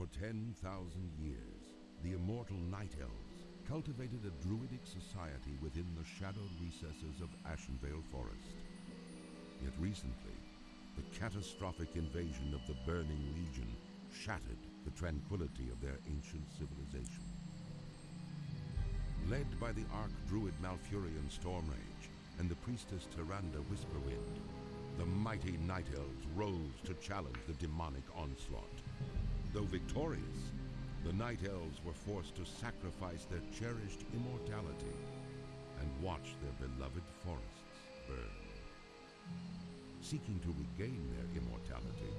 For 10,000 years, the immortal Night Elves cultivated a druidic society within the shadowed recesses of Ashenvale Forest. Yet recently, the catastrophic invasion of the Burning Legion shattered the tranquility of their ancient civilization. Led by the Arch-Druid Malfurion Stormrage and the Priestess Tyrande Whisperwind, the mighty Night Elves rose to challenge the demonic onslaught. Though victorious, the Night Elves were forced to sacrifice their cherished immortality and watch their beloved forests burn. Seeking to regain their immortality,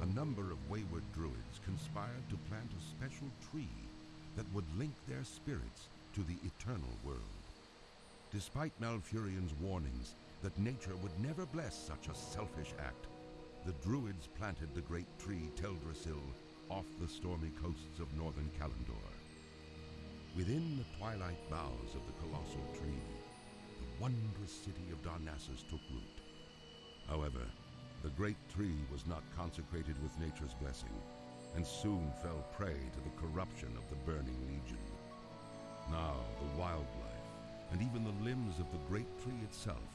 a number of wayward druids conspired to plant a special tree that would link their spirits to the eternal world. Despite Malfurion's warnings that nature would never bless such a selfish act, the druids planted the great tree Teldrassil off the stormy coasts of northern Kalimdor. Within the twilight boughs of the colossal tree, the wondrous city of Darnassus took root. However, the great tree was not consecrated with nature's blessing, and soon fell prey to the corruption of the Burning Legion. Now the wildlife, and even the limbs of the great tree itself,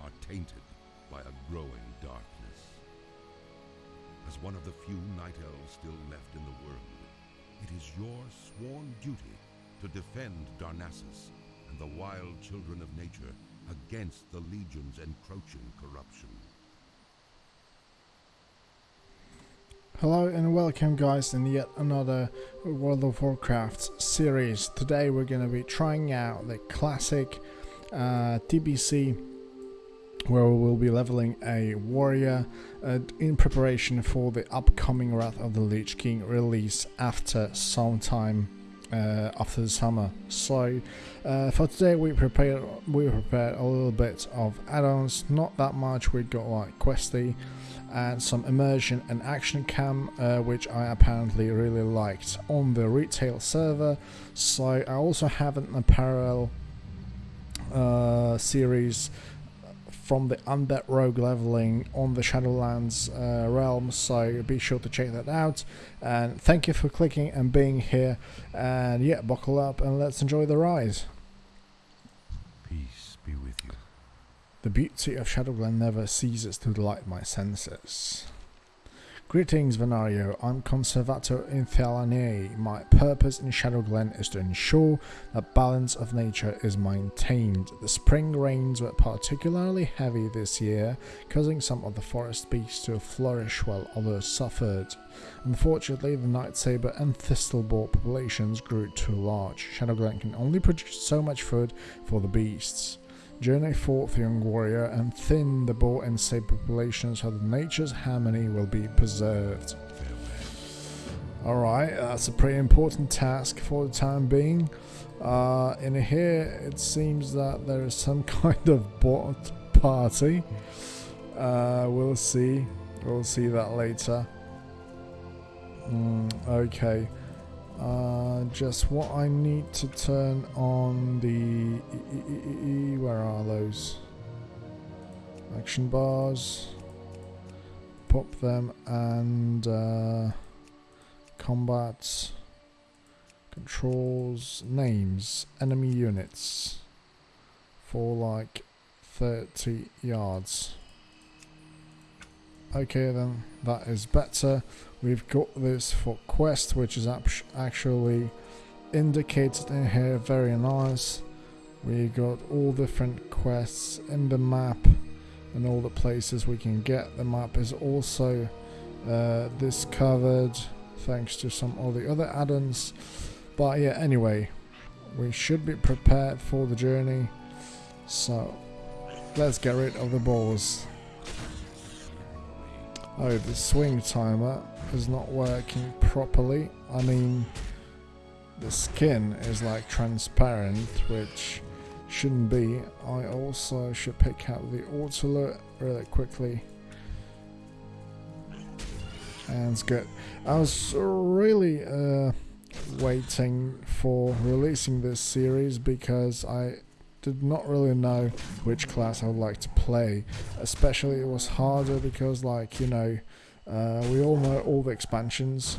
are tainted by a growing darkness. As one of the few Night Elves still left in the world, it is your sworn duty to defend Darnassus and the wild children of nature against the Legion's encroaching corruption. Hello and welcome guys in yet another World of Warcraft series. Today we're going to be trying out the classic uh, TBC where we will be leveling a warrior uh, in preparation for the upcoming Wrath of the Lich King release after some time uh, after the summer. So uh, for today we prepared we prepared a little bit of add-ons, not that much. We got like Questie and some immersion and action cam, uh, which I apparently really liked on the retail server. So I also have an apparel uh, series from the Undead Rogue leveling on the Shadowlands uh, realm, so be sure to check that out. And thank you for clicking and being here. And yeah, buckle up and let's enjoy the ride. Peace be with you. The beauty of Shadowglen never ceases to delight my senses. Greetings, Venario. I'm Conservator Ilthalaine. My purpose in Shadowglen is to ensure that balance of nature is maintained. The spring rains were particularly heavy this year, causing some of the forest beasts to flourish while others suffered. Unfortunately, the Nightsaber and Thistleboar populations grew too large. Shadowglen can only produce so much food for the beasts. Journey forth, young warrior, and thin the boar and saber populations so that nature's harmony will be preserved. Alright, that's a pretty important task for the time being. Uh, in here, it seems that there is some kind of bot party. Uh, we'll see. We'll see that later. Mm, okay. Uh, just what I need to turn on the where are those action bars pop them and uh, combat controls names enemy units for like 30 yards okay then that is better we've got this for quest which is actually indicated in here very nice. We got all different quests in the map and all the places we can get. The map is also uh, discovered thanks to some of the other add-ons. But yeah anyway we should be prepared for the journey. So let's get rid of the balls. Oh, the swing timer is not working properly. I mean, the skin is like transparent, which shouldn't be. I also should pick out the auto really quickly. And it's good. I was really uh, waiting for releasing this series because I did not really know which class I would like to play. Especially it was harder because like, you know, uh, we all know all the expansions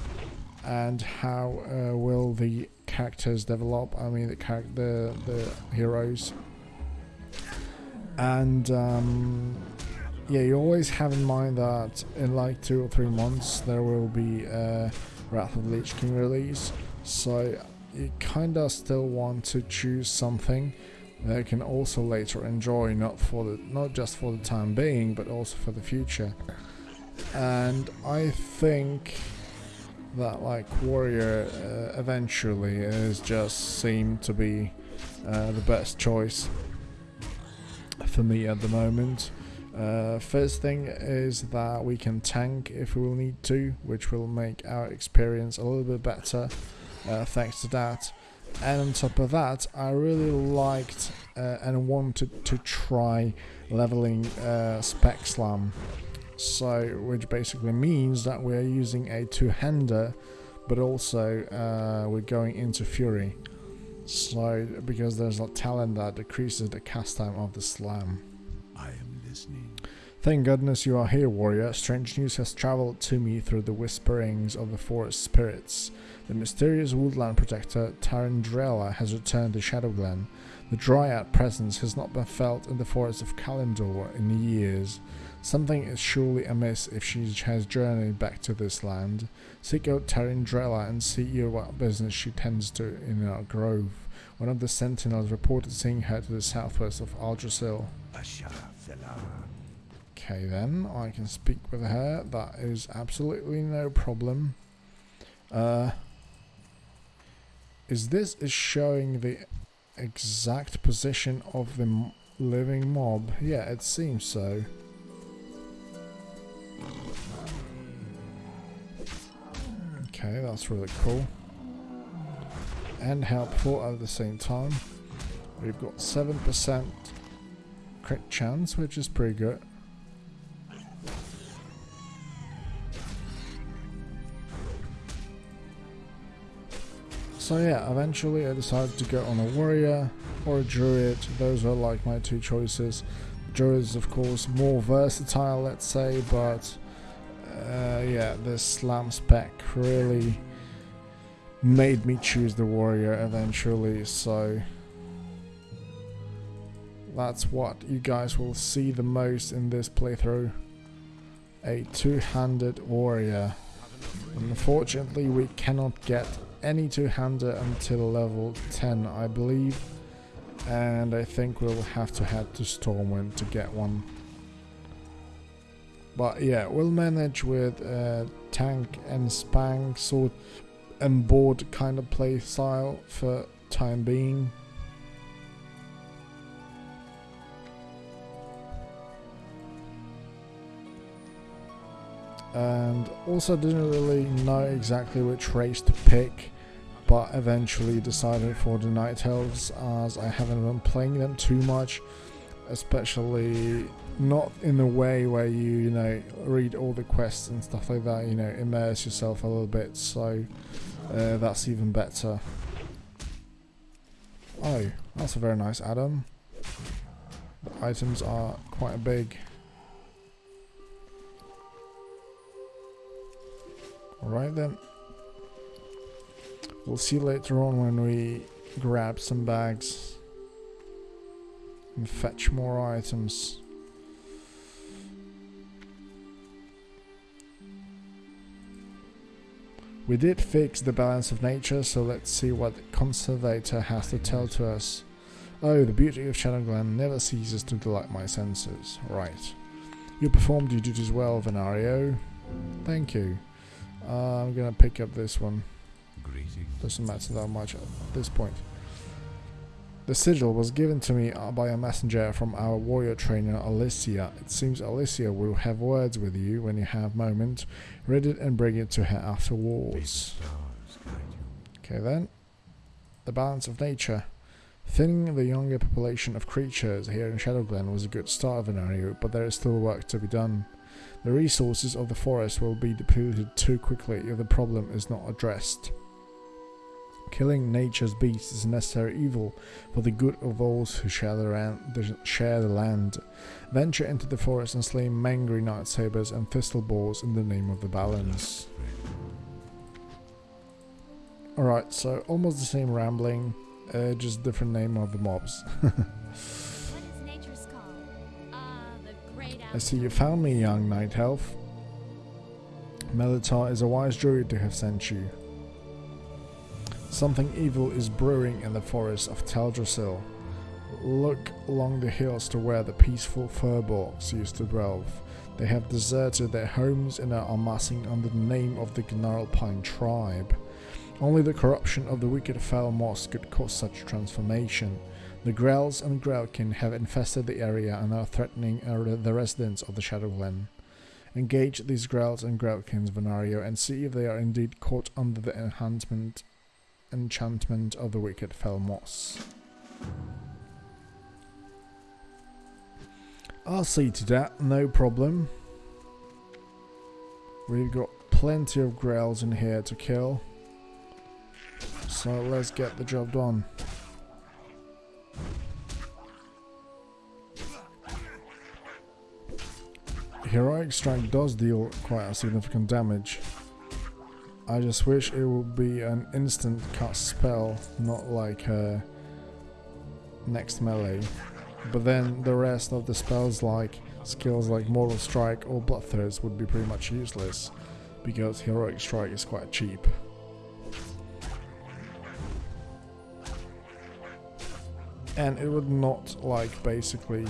and how uh, will the characters develop. I mean, the the heroes, and um, yeah, you always have in mind that in like two or three months there will be a Wrath of the Lich King release. So you kinda still want to choose something that you can also later enjoy, not for the not just for the time being, but also for the future. And I think that like warrior uh, eventually is just seemed to be uh, the best choice for me at the moment. Uh, first thing is that we can tank if we will need to, which will make our experience a little bit better uh, thanks to that. And on top of that, I really liked uh, and wanted to try leveling uh, Spec Slam. So, which basically means that we're using a two-hander, but also uh, we're going into Fury. So, because there's a talent that decreases the cast time of the slam. I am listening. Thank goodness you are here, warrior. Strange news has traveled to me through the whisperings of the forest spirits. The mysterious woodland protector Tarindrella has returned to Shadowglen. The Dryad presence has not been felt in the forest of Kalimdor in years. Something is surely amiss if she has journeyed back to this land. Seek out Tarindrella and see what business she tends to in our grove. One of the sentinels reported seeing her to the southwest of Aldrasil. Okay then, I can speak with her. That is absolutely no problem. Uh, is this is showing the exact position of the living mob? Yeah, it seems so. Okay, that's really cool. And helpful at the same time. We've got 7% crit chance, which is pretty good. So yeah, eventually I decided to go on a warrior or a druid. Those are like my two choices. Druid is of course more versatile, let's say, but uh, yeah, this slam spec really made me choose the warrior eventually. So that's what you guys will see the most in this playthrough. A two-handed warrior. Unfortunately, we cannot get any two-hander until level 10 I believe and I think we'll have to head to Stormwind to get one. But yeah we'll manage with uh, tank and spang sword and board kind of play style for time being. And also didn't really know exactly which race to pick but eventually decided for the Night Elves as I haven't been playing them too much especially not in a way where you you know read all the quests and stuff like that you know immerse yourself a little bit so uh, that's even better. Oh that's a very nice add-on. The items are quite big. Alright then. We'll see later on when we grab some bags and fetch more items. We did fix the balance of nature, so let's see what the Conservator has to tell to us. Oh, the beauty of Shadowglen never ceases to delight my senses. Right. You performed your duties well, Venario. Thank you. Uh, I'm gonna pick up this one. Doesn't matter that much at this point. The sigil was given to me uh, by a messenger from our warrior trainer Alyissia. It seems Alyissia will have words with you when you have moment. Read it and bring it to her afterwards. Okay then. The balance of nature. Thinning the younger population of creatures here in Shadowglen was a good start of an area, but there is still work to be done. The resources of the forest will be depleted too quickly if the problem is not addressed. Killing nature's beasts is a necessary evil for the good of those who share the, share the land. Venture into the forest and slay mangry night sabers and thistle boars in the name of the balance. Alright, so almost the same rambling, uh, just different name of the mobs. I see you found me, young night elf. Melithar is a wise druid to have sent you. Something evil is brewing in the forest of Teldrassil. Look along the hills to where the peaceful furbolgs used to dwell. They have deserted their homes and are amassing under the name of the Gnarlpine tribe. Only the corruption of the wicked Fel Moss could cause such transformation. The Grells and Grelkin have infested the area and are threatening uh, the residents of the Shadowglen. Engage these Grells and Grelkins, Venario, and see if they are indeed caught under the enhancement enchantment of the wicked Fel Moss. I'll see to that, no problem. We've got plenty of Grells in here to kill. So let's get the job done. Heroic Strike does deal quite a significant damage. I just wish it would be an instant cast spell, not like a next melee. But then the rest of the spells like skills like Mortal Strike or Bloodthirst would be pretty much useless because Heroic Strike is quite cheap. And it would not like basically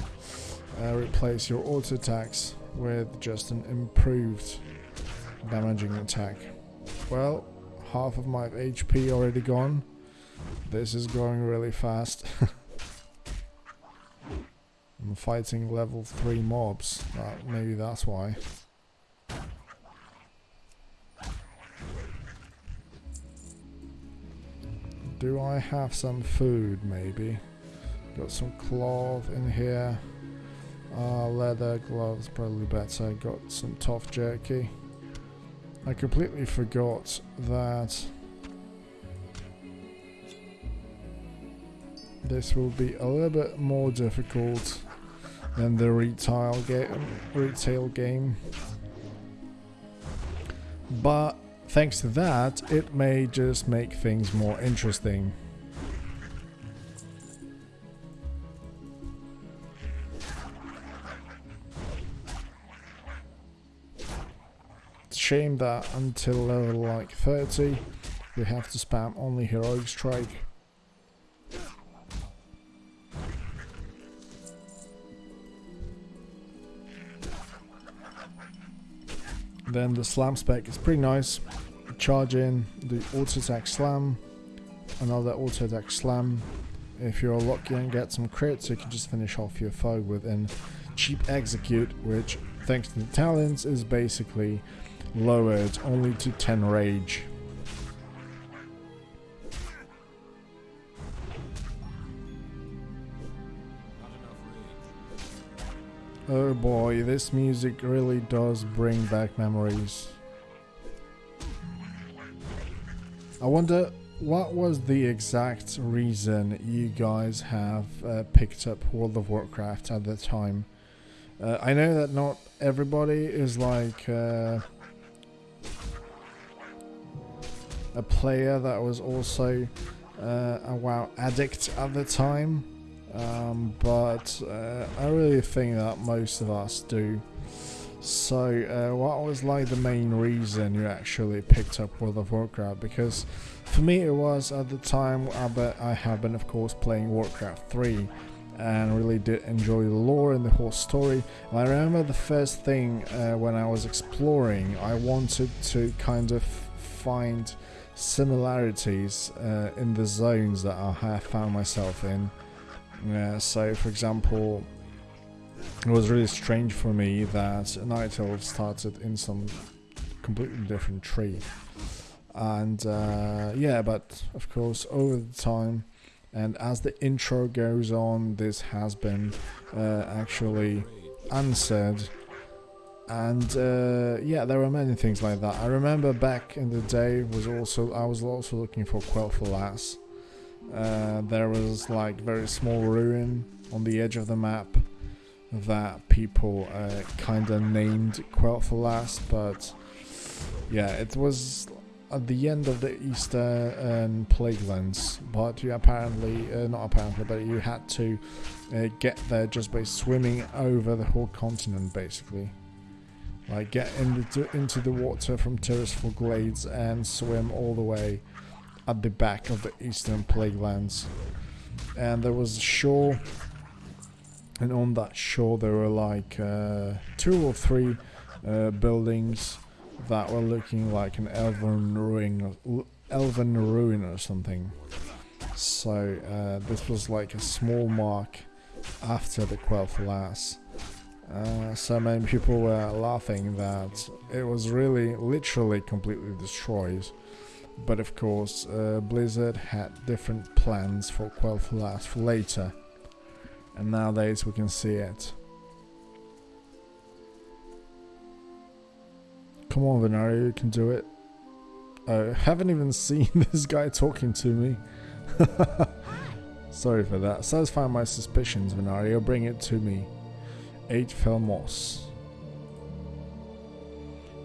uh, replace your auto attacks with just an improved damaging attack. Well, half of my HP already gone. This is going really fast. I'm fighting level 3 mobs. Uh, maybe that's why. Do I have some food, maybe? Got some cloth in here. Uh, leather gloves, probably better. Got some tough jerky. I completely forgot that this will be a little bit more difficult than the retail game. Retail game. But thanks to that, it may just make things more interesting. Shame that until level like 30 we have to spam only heroic strike. Then the slam spec is pretty nice. Charge in, the auto attack slam, another auto attack slam. If you're lucky and get some crits, you can just finish off your foe with an cheap execute, which thanks to the talents is basically lowered only to 10 rage. Oh boy, this music really does bring back memories. I wonder what was the exact reason you guys have uh, picked up World of Warcraft at the time. Uh, I know that not everybody is like uh, a player that was also uh, a WoW addict at the time, um, but uh, I really think that most of us do. So, uh, what was like the main reason you actually picked up World of Warcraft? Because for me, it was at the time I, I have been, of course, playing Warcraft 3 and really did enjoy the lore and the whole story. And I remember the first thing uh, when I was exploring, I wanted to kind of find similarities uh, in the zones that I have found myself in. Uh, so, for example, it was really strange for me that Night Elf started in some completely different tree. And uh, yeah, but of course, over the time, and as the intro goes on, this has been uh, actually answered and uh, yeah, there were many things like that. I remember back in the day was also I was also looking for Quel'Thalas. Uh, there was like very small ruin on the edge of the map that people uh, kind of named Quel'Thalas, but yeah, it was at the end of the Easter um, Plague Lands, but you apparently, uh, not apparently, but you had to uh, get there just by swimming over the whole continent, basically. Like get into into the water from Tirisfal Glades and swim all the way at the back of the Eastern Plague Lands. And there was a shore, and on that shore there were like uh, two or three uh, buildings that were looking like an elven ruin, elven ruin or something. So uh, this was like a small mark after the Quel'Thalas. Uh, so many people were laughing that it was really literally completely destroyed. But of course, uh, Blizzard had different plans for Quel'Thalas for later. And nowadays we can see it. Come on, Venario, you can do it. I haven't even seen this guy talking to me. Sorry for that. Satisfy my suspicions, Venario. Bring it to me. 8 Felmos.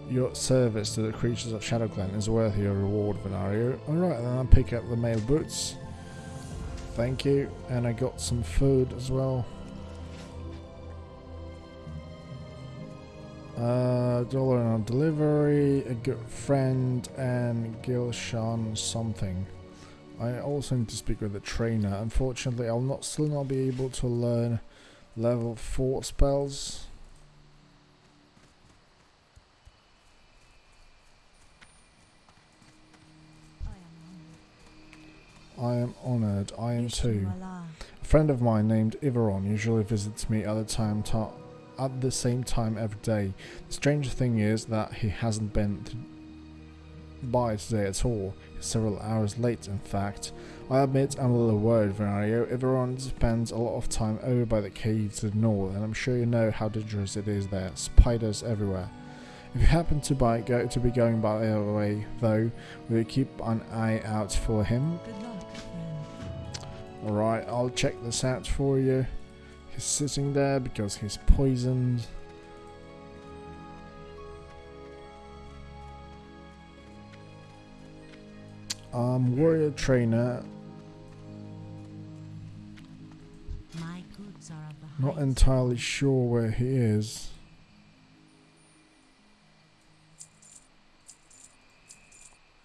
Your service to the creatures of Shadowglen is worth your reward, Venario. Alright, then I'll pick up the mail boots. Thank you. And I got some food as well. Uh, dollar on delivery, a good friend, and Gilshan something. I also need to speak with the trainer. Unfortunately, I'll not still not be able to learn level 4 spells. I am honoured. I am too. Ah. A friend of mine named Iveron usually visits me at the time at the same time every day. The strange thing is that he hasn't been by today at all. He's several hours late, in fact. I admit I'm a little worried, Venario. Everyone spends a lot of time over by the cave to the north, and I'm sure you know how dangerous it is there. Spiders everywhere. If you happen to, by, go, to be going by the other way, though, we'll keep an eye out for him? Alright, I'll check this out for you. He's sitting there because he's poisoned. Um, warrior trainer. Not entirely sure where he is.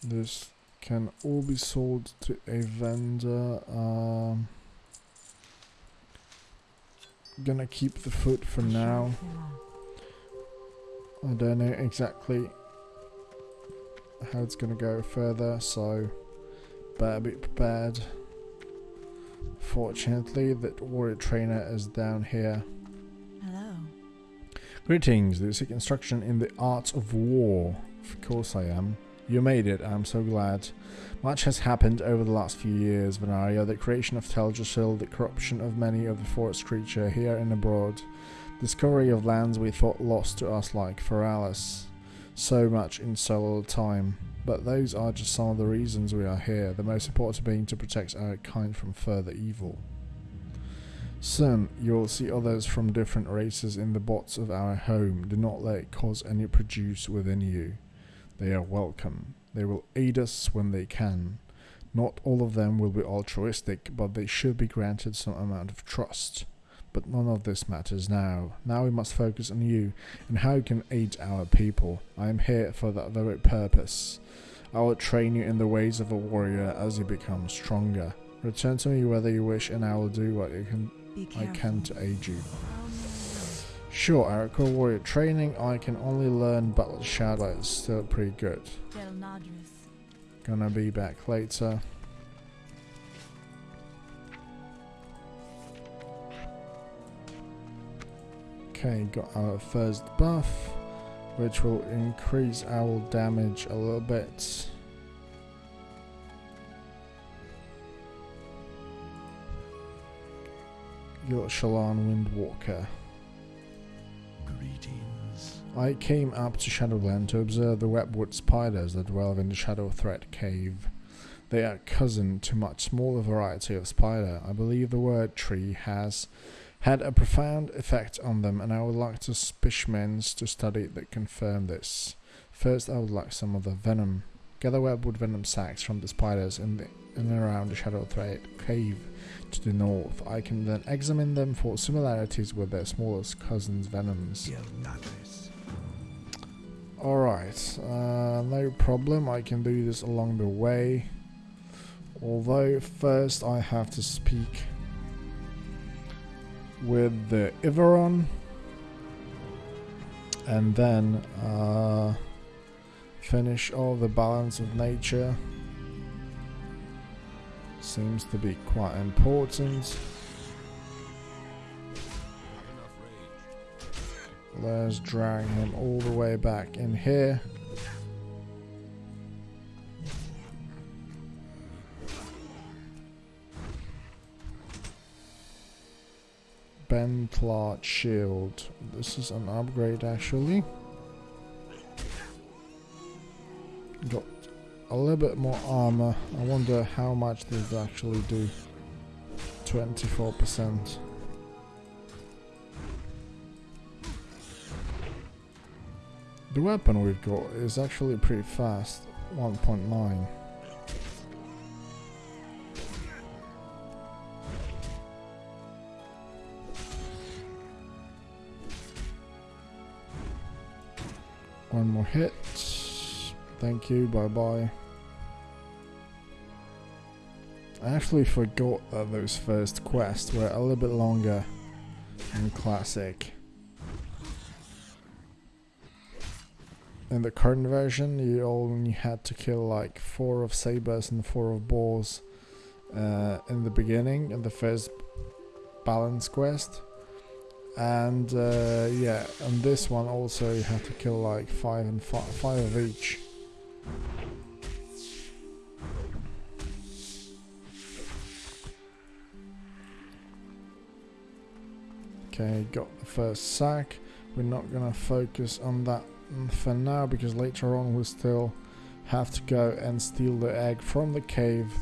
This can all be sold to a vendor. Um, gonna keep the foot for now. I don't know exactly how it's gonna go further, so better be prepared. Fortunately, that warrior trainer is down here. Hello. Greetings, do you seek instruction in the arts of war? Of course I am. You made it, I'm so glad. Much has happened over the last few years, Venario. The creation of Teldrassil, the corruption of many of the forest creature here and abroad, discovery of lands we thought lost to us like Feralas. So much in so little time. But those are just some of the reasons we are here, the most important being to protect our kind from further evil. Soon, you will see others from different races in the bots of our home. Do not let it cause any produce within you. They are welcome. They will aid us when they can. Not all of them will be altruistic, but they should be granted some amount of trust. But none of this matters now. Now we must focus on you and how you can aid our people. I am here for that very purpose. I will train you in the ways of a warrior as you become stronger. Return to me whether you wish and I will do what can, I can to aid you. Sure, Arakel Warrior training, I can only learn Battle but it's still pretty good. Gonna be back later. Okay, got our first buff, which will increase our damage a little bit. Your Shallan Windwalker. Greetings. I came up to Shadowglen to observe the webwood spiders that dwell in the Shadowthread Cave. They are cousin to much smaller variety of spider. I believe the word tree has had a profound effect on them, and I would like to specimens to study that confirm this. First, I would like some of the venom. Gather webwood venom sacs from the spiders in, the, in and around the Shadowthread cave to the north. I can then examine them for similarities with their smallest cousins' venoms. Alright, uh, no problem, I can do this along the way. Although first I have to speak with the Iveron and then uh, finish all the balance of nature seems to be quite important. Let's drag him all the way back in here. Bentlot shield. This is an upgrade actually. Got a little bit more armor. I wonder how much does actually do. 24%. The weapon we've got is actually pretty fast, 1.9. One more hit. Thank you, bye bye. I actually forgot that those first quests were a little bit longer in Classic. in the current version you only had to kill like four of sabers and four of boars uh, in the beginning in the first balance quest and uh, yeah and this one also you have to kill like five and five, five of each okay got the first sack we're not gonna focus on that for now because later on we still have to go and steal the egg from the cave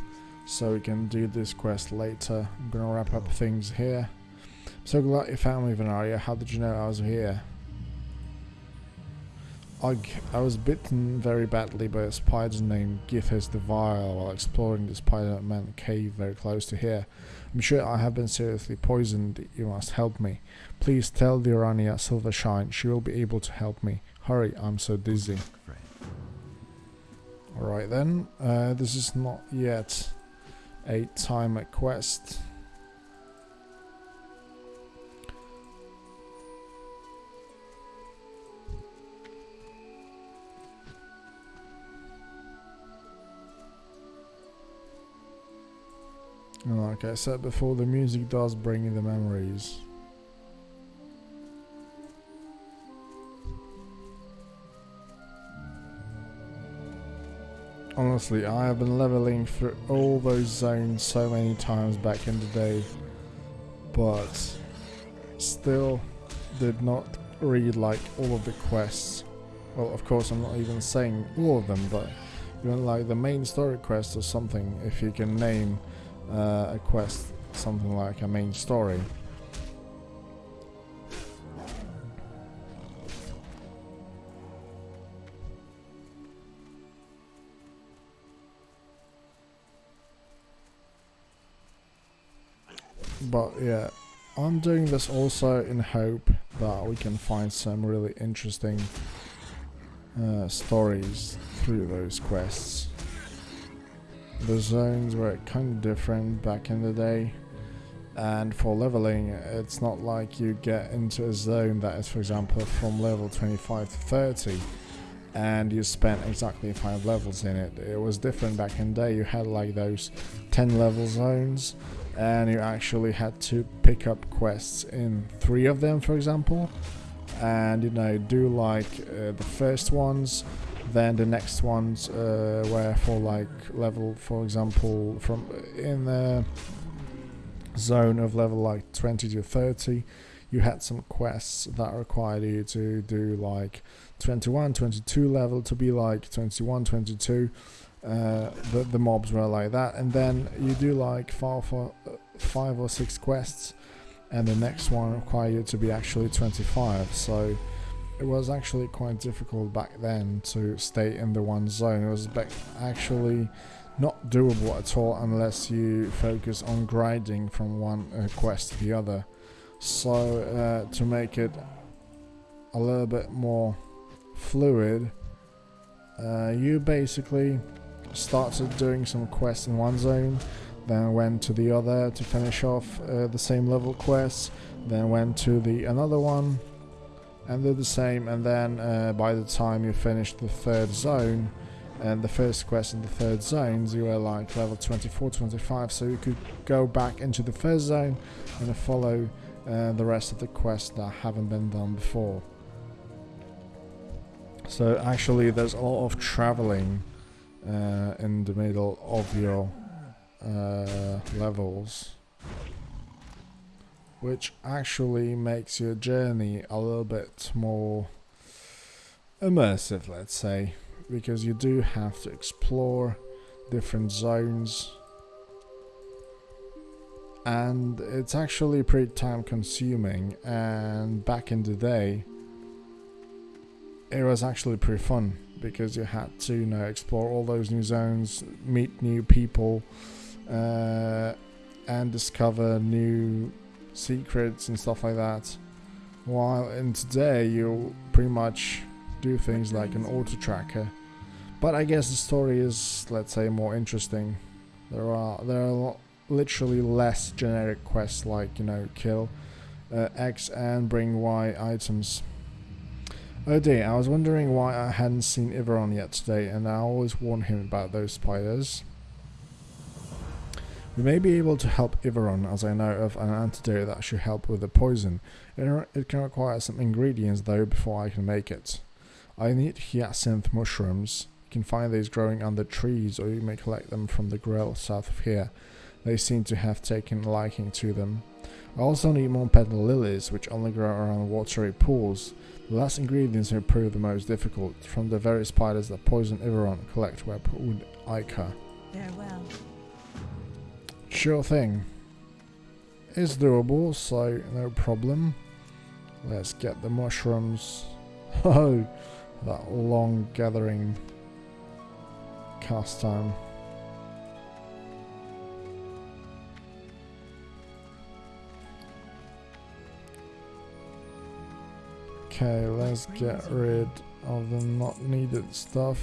so we can do this quest later. I'm gonna wrap up things here. So glad you found me Venaria. How did you know I was here? I, I was bitten very badly by a spider named Githyiss the Vile while exploring the Spider-Man cave very close to here. I'm sure I have been seriously poisoned. You must help me. Please tell Dirania Silvershine she will be able to help me. Hurry, I'm so dizzy. Alright then, uh, this is not yet a timer quest. Like I said before, the music does bring in the memories. Honestly, I have been leveling through all those zones so many times back in the day, but still did not read like all of the quests. Well, of course, I'm not even saying all of them, but even like the main story quest or something, if you can name uh, a quest something like a main story. but yeah I'm doing this also in hope that we can find some really interesting uh, stories through those quests the zones were kind of different back in the day. And for leveling it's not like you get into a zone that is for example from level 25 to 30 and you spent exactly 5 levels in it. It was different back in the day. You had like those 10 level zones and you actually had to pick up quests in three of them for example. And you know do like uh, the first ones then the next ones uh, were for like level for example from in the zone of level like 20 to 30 you had some quests that required you to do like 21 22 level to be like 21 22 uh, the, the mobs were like that. And then you do like five, for, uh, five or six quests and the next one require you to be actually 25 so it was actually quite difficult back then to stay in the one zone. It was actually not doable at all unless you focus on grinding from one uh, quest to the other. So uh, to make it a little bit more fluid, uh, you basically started doing some quests in one zone, then went to the other to finish off uh, the same level quests, then went to the another one and did the same and then uh, by the time you finish the third zone and the first quest in the third zones you are like level 24 25 so you could go back into the first zone and follow uh, the rest of the quests that haven't been done before. So actually there's a lot of traveling uh, in the middle of your uh, levels which actually makes your journey a little bit more immersive, let's say, because you do have to explore different zones. And it's actually pretty time consuming and back in the day it was actually pretty fun because you had to you know explore all those new zones meet new people uh, and discover new secrets and stuff like that. While in today you pretty much do things like an auto tracker. But I guess the story is, let's say, more interesting. There are there are literally less generic quests like you know kill uh, X and bring Y items. Oh dear, I was wondering why I hadn't seen Iveron yet today, and I always warn him about those spiders. We may be able to help Iveron as I know of an antidote that should help with the poison. It can require some ingredients though before I can make it. I need hyacinth mushrooms. You can find these growing under trees or you may collect them from the grill south of here. They seem to have taken a liking to them. I also need more petal lilies which only grow around watery pools. The last ingredients will prove the most difficult. From the very spiders that poison Iveron, collect webwood ichor. Farewell. Sure thing. It's doable, so no problem. Let's get the mushrooms. Oh, that long gathering cast time. Okay, let's get rid of the not needed stuff.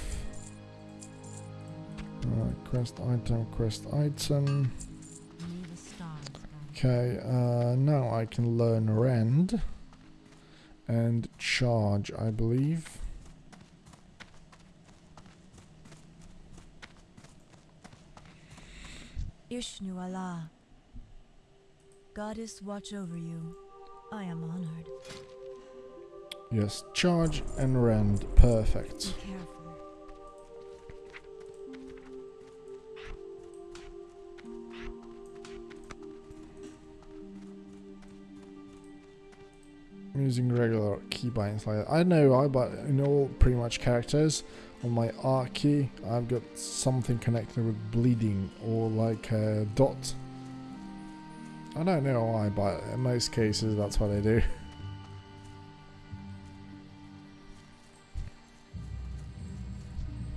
Uh, quest item, quest item. Okay, uh, now I can learn Rend and Charge, I believe. Ishnu-alah. Goddess watch over you. I am honored. Yes, Charge and Rend, perfect. Be careful. Using regular keybinds like that. I know I but in all pretty much characters on my R key I've got something connected with bleeding or like a dot. I don't know why but in most cases that's what I do.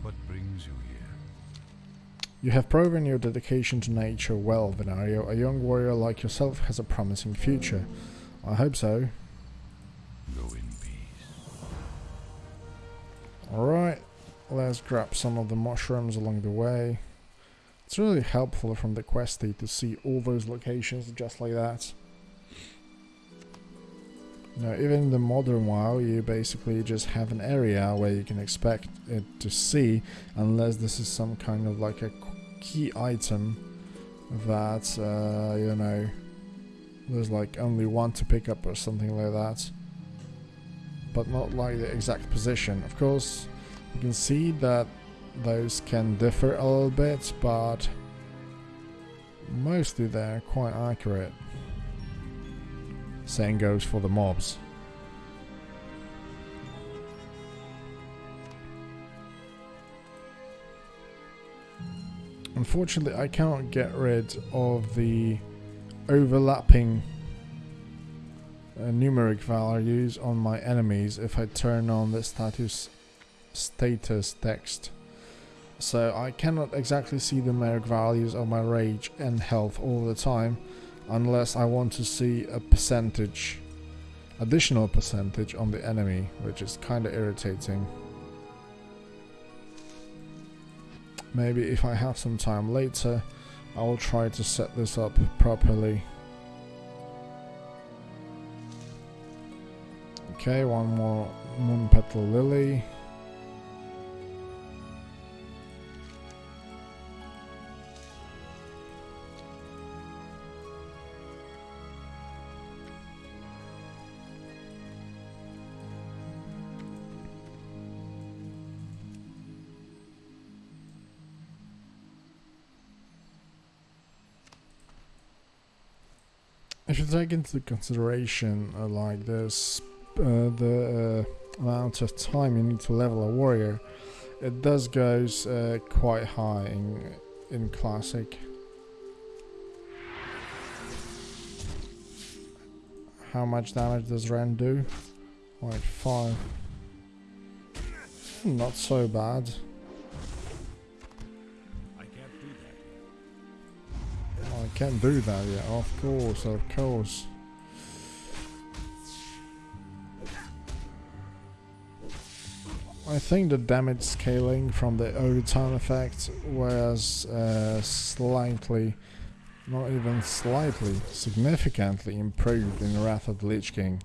What brings you here? You have proven your dedication to nature well, Venario. A young warrior like yourself has a promising future. I hope so. Go in peace. Alright, let's grab some of the mushrooms along the way. It's really helpful from the Questie to see all those locations just like that. Know, even in the modern WoW, you basically just have an area where you can expect it to see, unless this is some kind of like a key item that, uh, you know, there's like only one to pick up or something like that but not like the exact position. Of course, you can see that those can differ a little bit, but mostly they're quite accurate. Same goes for the mobs. Unfortunately, I can't get rid of the overlapping numeric values on my enemies if I turn on the status status text. So I cannot exactly see the numeric values of my rage and health all the time unless I want to see a percentage, additional percentage on the enemy, which is kind of irritating. Maybe if I have some time later, I will try to set this up properly. Okay, one more moon petal lily. I should take into consideration uh, like this, the uh, amount of time you need to level a warrior, it does goes uh, quite high in in classic. How much damage does Rend do? Like five. Not so bad. I can't do that yet, of course, of course. I think the damage scaling from the overtime effect was uh, slightly, not even slightly, significantly improved in Wrath of the Lich King.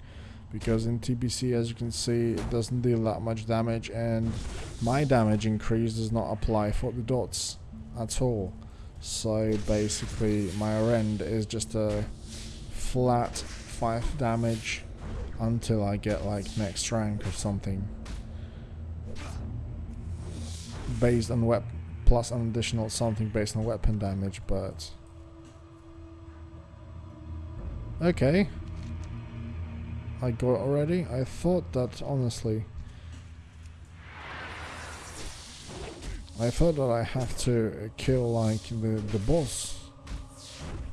Because in TBC, as you can see, it doesn't deal that much damage and my damage increase does not apply for the dots at all. So basically my rend is just a flat 5 damage until I get like next rank or something. Based on weapon plus an additional something based on weapon damage, but Okay. I got already? I thought that honestly I thought that I have to kill like the, the boss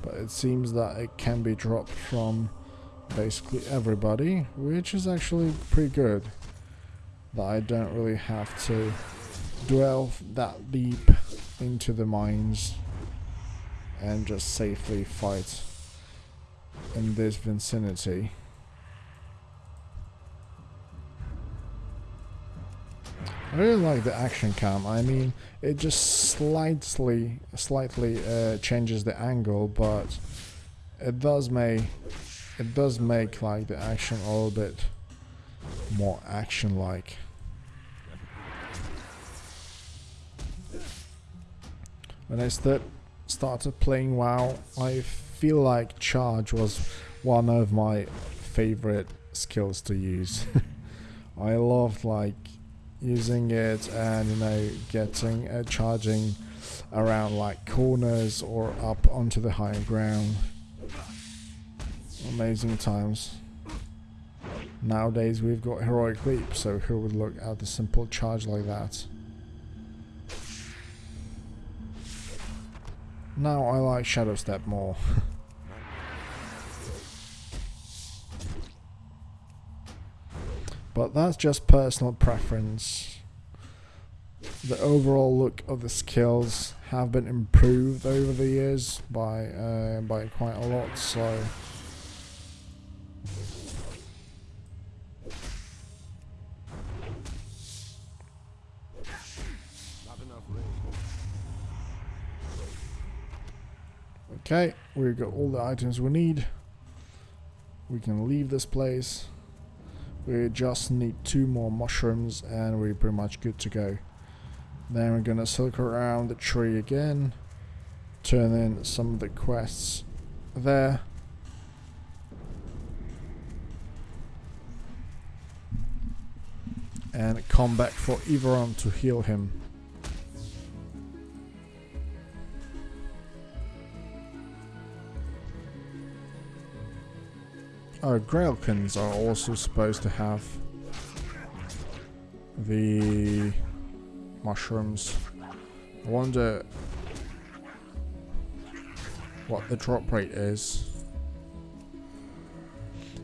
but it seems that it can be dropped from basically everybody which is actually pretty good that I don't really have to dwell that deep into the mines and just safely fight in this vicinity. I really like the action cam. I mean, it just slightly, slightly uh, changes the angle, but it does make it does make like the action a little bit more action-like. When I st started playing WoW, I feel like charge was one of my favorite skills to use. I loved like using it and you know getting uh, charging around like corners or up onto the higher ground. Amazing times. Nowadays we've got heroic leap so who would look at a simple charge like that now I like shadow step more But that's just personal preference. The overall look of the skills have been improved over the years by uh, by quite a lot, so Okay, we've got all the items we need. We can leave this place. We just need two more mushrooms and we're pretty much good to go. Then we're gonna circle around the tree again, turn in some of the quests there. And come back for Iverron to heal him. Oh, Grellkins are also supposed to have the mushrooms. I wonder what the drop rate is.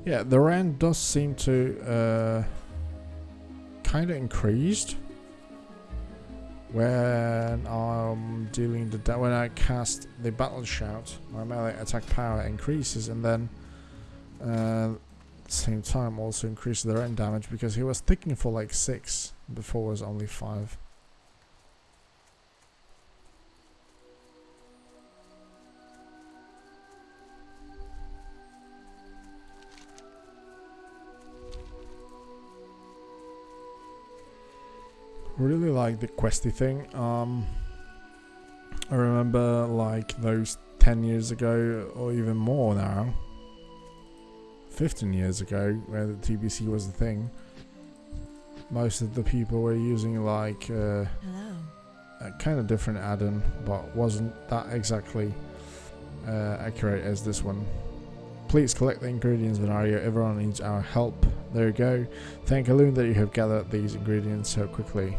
Yeah, the rend does seem to uh, kind of increased when I'm dealing the when I cast the battle shout. My melee attack power increases, and then uh, same time also increases the rend damage because he was ticking for like six before was only five. really like the Questie thing. Um, I remember like those 10 years ago, or even more now, 15 years ago, where the TBC was the thing. Most of the people were using like uh, a kind of different add-on, but wasn't that exactly uh, accurate as this one. Please collect the ingredients, Venario. Everyone needs our help. There you go. Thank Elune that you have gathered these ingredients so quickly.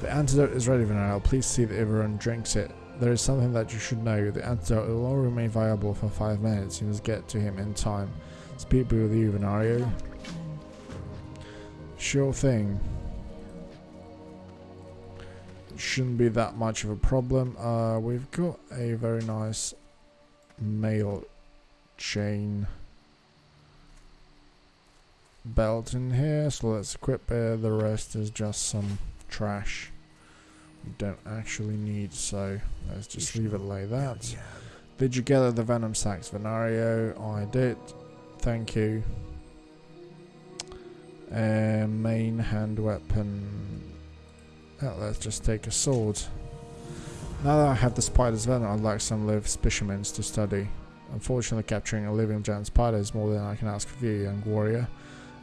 The antidote is ready, Venario. Please see that everyone drinks it. There is something that you should know. The antidote will only remain viable for 5 minutes. You must get to him in time. Speed be with you, Venario. Sure thing. Shouldn't be that much of a problem. Uh, we've got a very nice mail chain belt in here, so let's equip it. The rest is just some trash we don't actually need, so let's just leave it like that. Did you gather the venom sacks, Venario? I did. Thank you. Uh, main hand weapon. Oh, let's just take a sword. Now that I have the spider's venom, I'd like some live specimens to study. Unfortunately, capturing a living giant spider is more than I can ask of you, young warrior.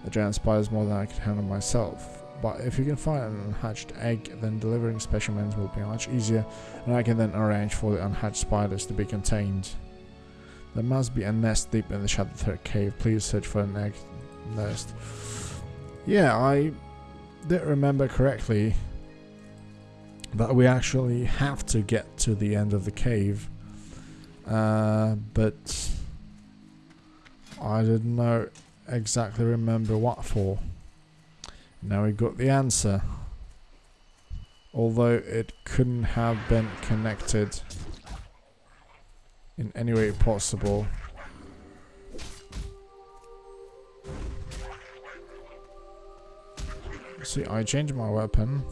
A giant spider is more than I can handle myself. But if you can find an unhatched egg, then delivering specimens will be much easier, and I can then arrange for the unhatched spiders to be contained. There must be a nest deep in the Shadowthread cave. Please search for an egg nest. Yeah, I did remember correctly that we actually have to get to the end of the cave. Uh, but I didn't know exactly remember what for. Now we got the answer. Although it couldn't have been connected in any way possible. See, I changed my weapon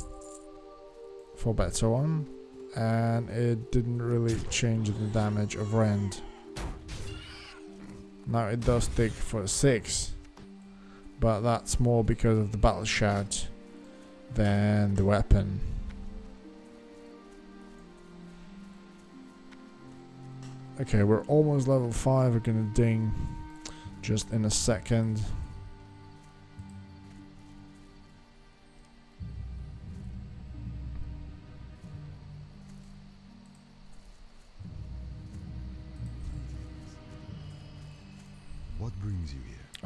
for better one, and it didn't really change the damage of Rend. Now it does take for 6, but that's more because of the battle shout than the weapon. Okay, we're almost level 5, we're gonna ding just in a second.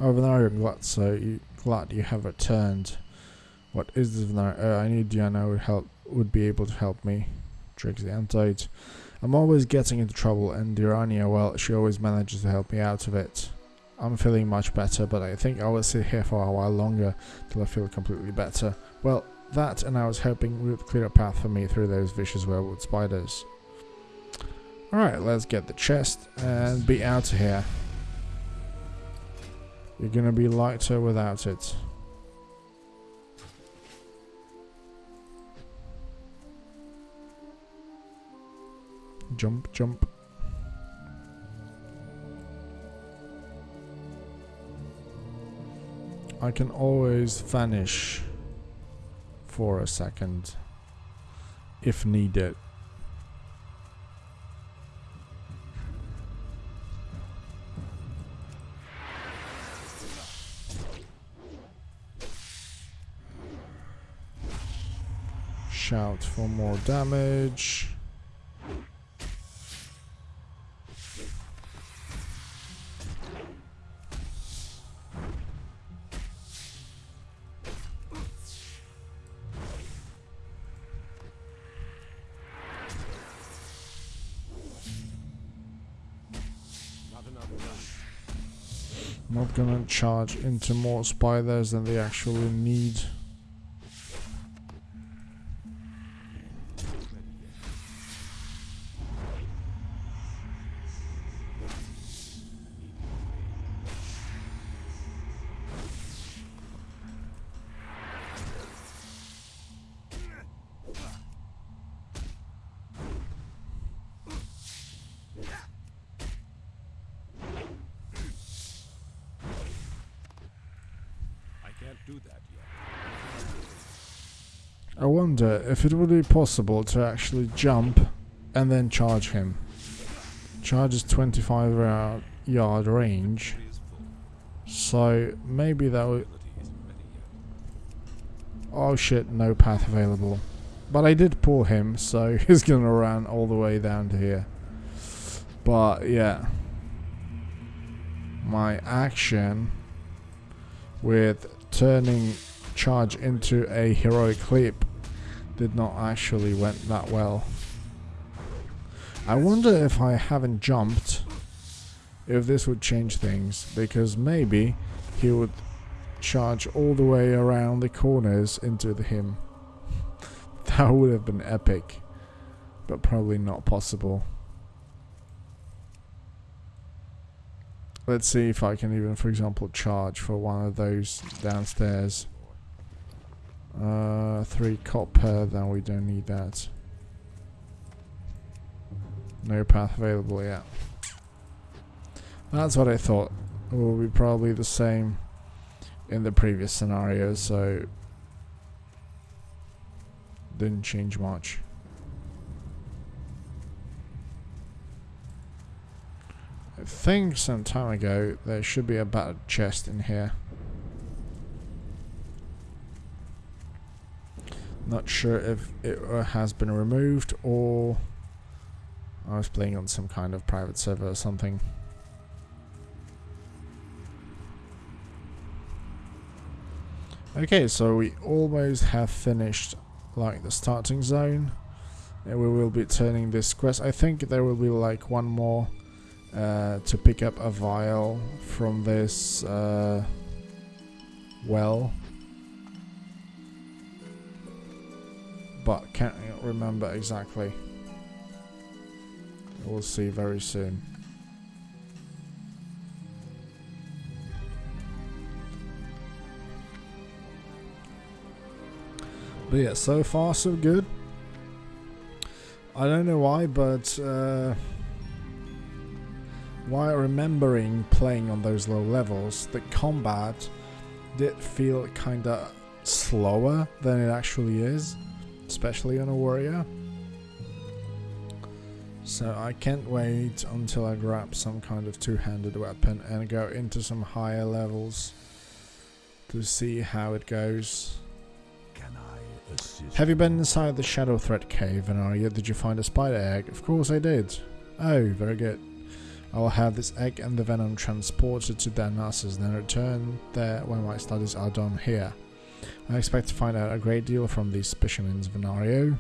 Oh, I'm glad so you you have returned. What is this, Venario? Uh, I knew Dirania would help, would be able to help me. Tricks the antidote. I'm always getting into trouble, and Dirania, well, she always manages to help me out of it. I'm feeling much better, but I think I will sit here for a while longer till I feel completely better. Well, that, and I was hoping would clear a path for me through those vicious Webwood spiders. Alright, let's get the chest and be out of here. You're gonna be lighter without it. Jump, jump. I can always vanish for a second if needed. Out for more damage. Not gonna charge into more spiders than they actually need. If it would be possible to actually jump and then charge him. Charge is 25 yard- yard range, so maybe that would. Oh shit, no path available. But I did pull him, so he's gonna run all the way down to here. But yeah. My action with turning charge into a heroic leap did not actually went that well. I wonder if I haven't jumped if this would change things because maybe he would charge all the way around the corners into the him. That would have been epic, but probably not possible. Let's see if I can even, for example, charge for one of those downstairs. Uh, three copper, then we don't need that. No path available yet. That's what I thought. It will be probably the same in the previous scenario, so didn't change much. I think some time ago there should be a battered chest in here. Not sure if it uh, has been removed or I was playing on some kind of private server or something. Okay, so we almost have finished like the starting zone. And we will be turning this quest. I think there will be like one more uh, to pick up a vial from this uh, well. But can't remember exactly. We'll see very soon. But yeah, so far so good. I don't know why, but uh, while remembering playing on those low levels, the combat did feel kinda slower than it actually is, especially on a warrior. So I can't wait until I grab some kind of two-handed weapon and go into some higher levels to see how it goes. Can I assist? Have you been inside the Shadowthread cave, Venaria? Did you find a spider egg? Of course I did. Oh, very good. I will have this egg and the venom transported to Darnassus, then return there when my studies are done here. I expect to find out a great deal from these specimens, Venario.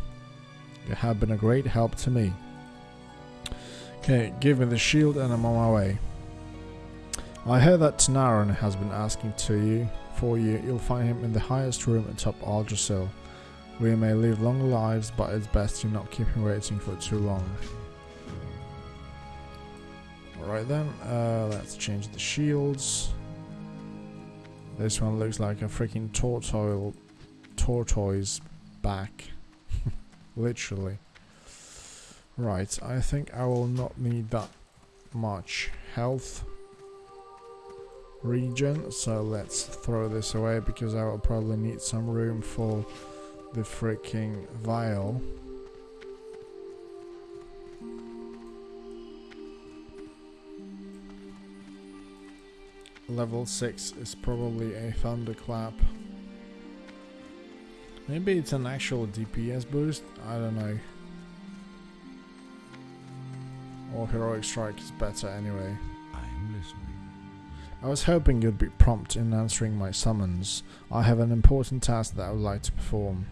You have been a great help to me. Okay, give me the shield and I'm on my way. I heard that Tenaron has been asking to you for you. You'll find him in the highest room atop Aldrassil. We may live long lives, but it's best you not keep him waiting for too long. Alright then, uh, let's change the shields. This one looks like a freaking tortoise, tortoise back. Literally. Right, I think I will not need that much health regen, so let's throw this away because I will probably need some room for the freaking vial. Level 6 is probably a thunderclap. Maybe it's an actual DPS boost, I don't know. Or heroic strike is better anyway. I'm listening. I was hoping you'd be prompt in answering my summons. I have an important task that I would like to perform.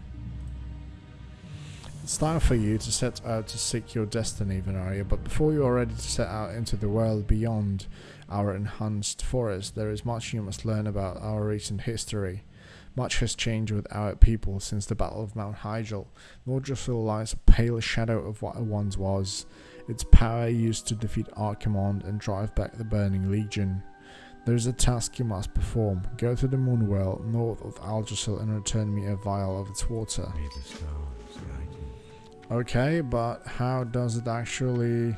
It's time for you to set out to seek your destiny, Venaria, but before you are ready to set out into the world beyond our enhanced forest, there is much you must learn about our recent history. Much has changed with our people since the Battle of Mount Hyjal. Nordrassil lies a pale shadow of what it once was, its power used to defeat Archimonde and drive back the Burning Legion. There is a task you must perform. Go to the Moonwell north of Aldrassil and return me a vial of its water. May the stars guide you. Okay, but how does it actually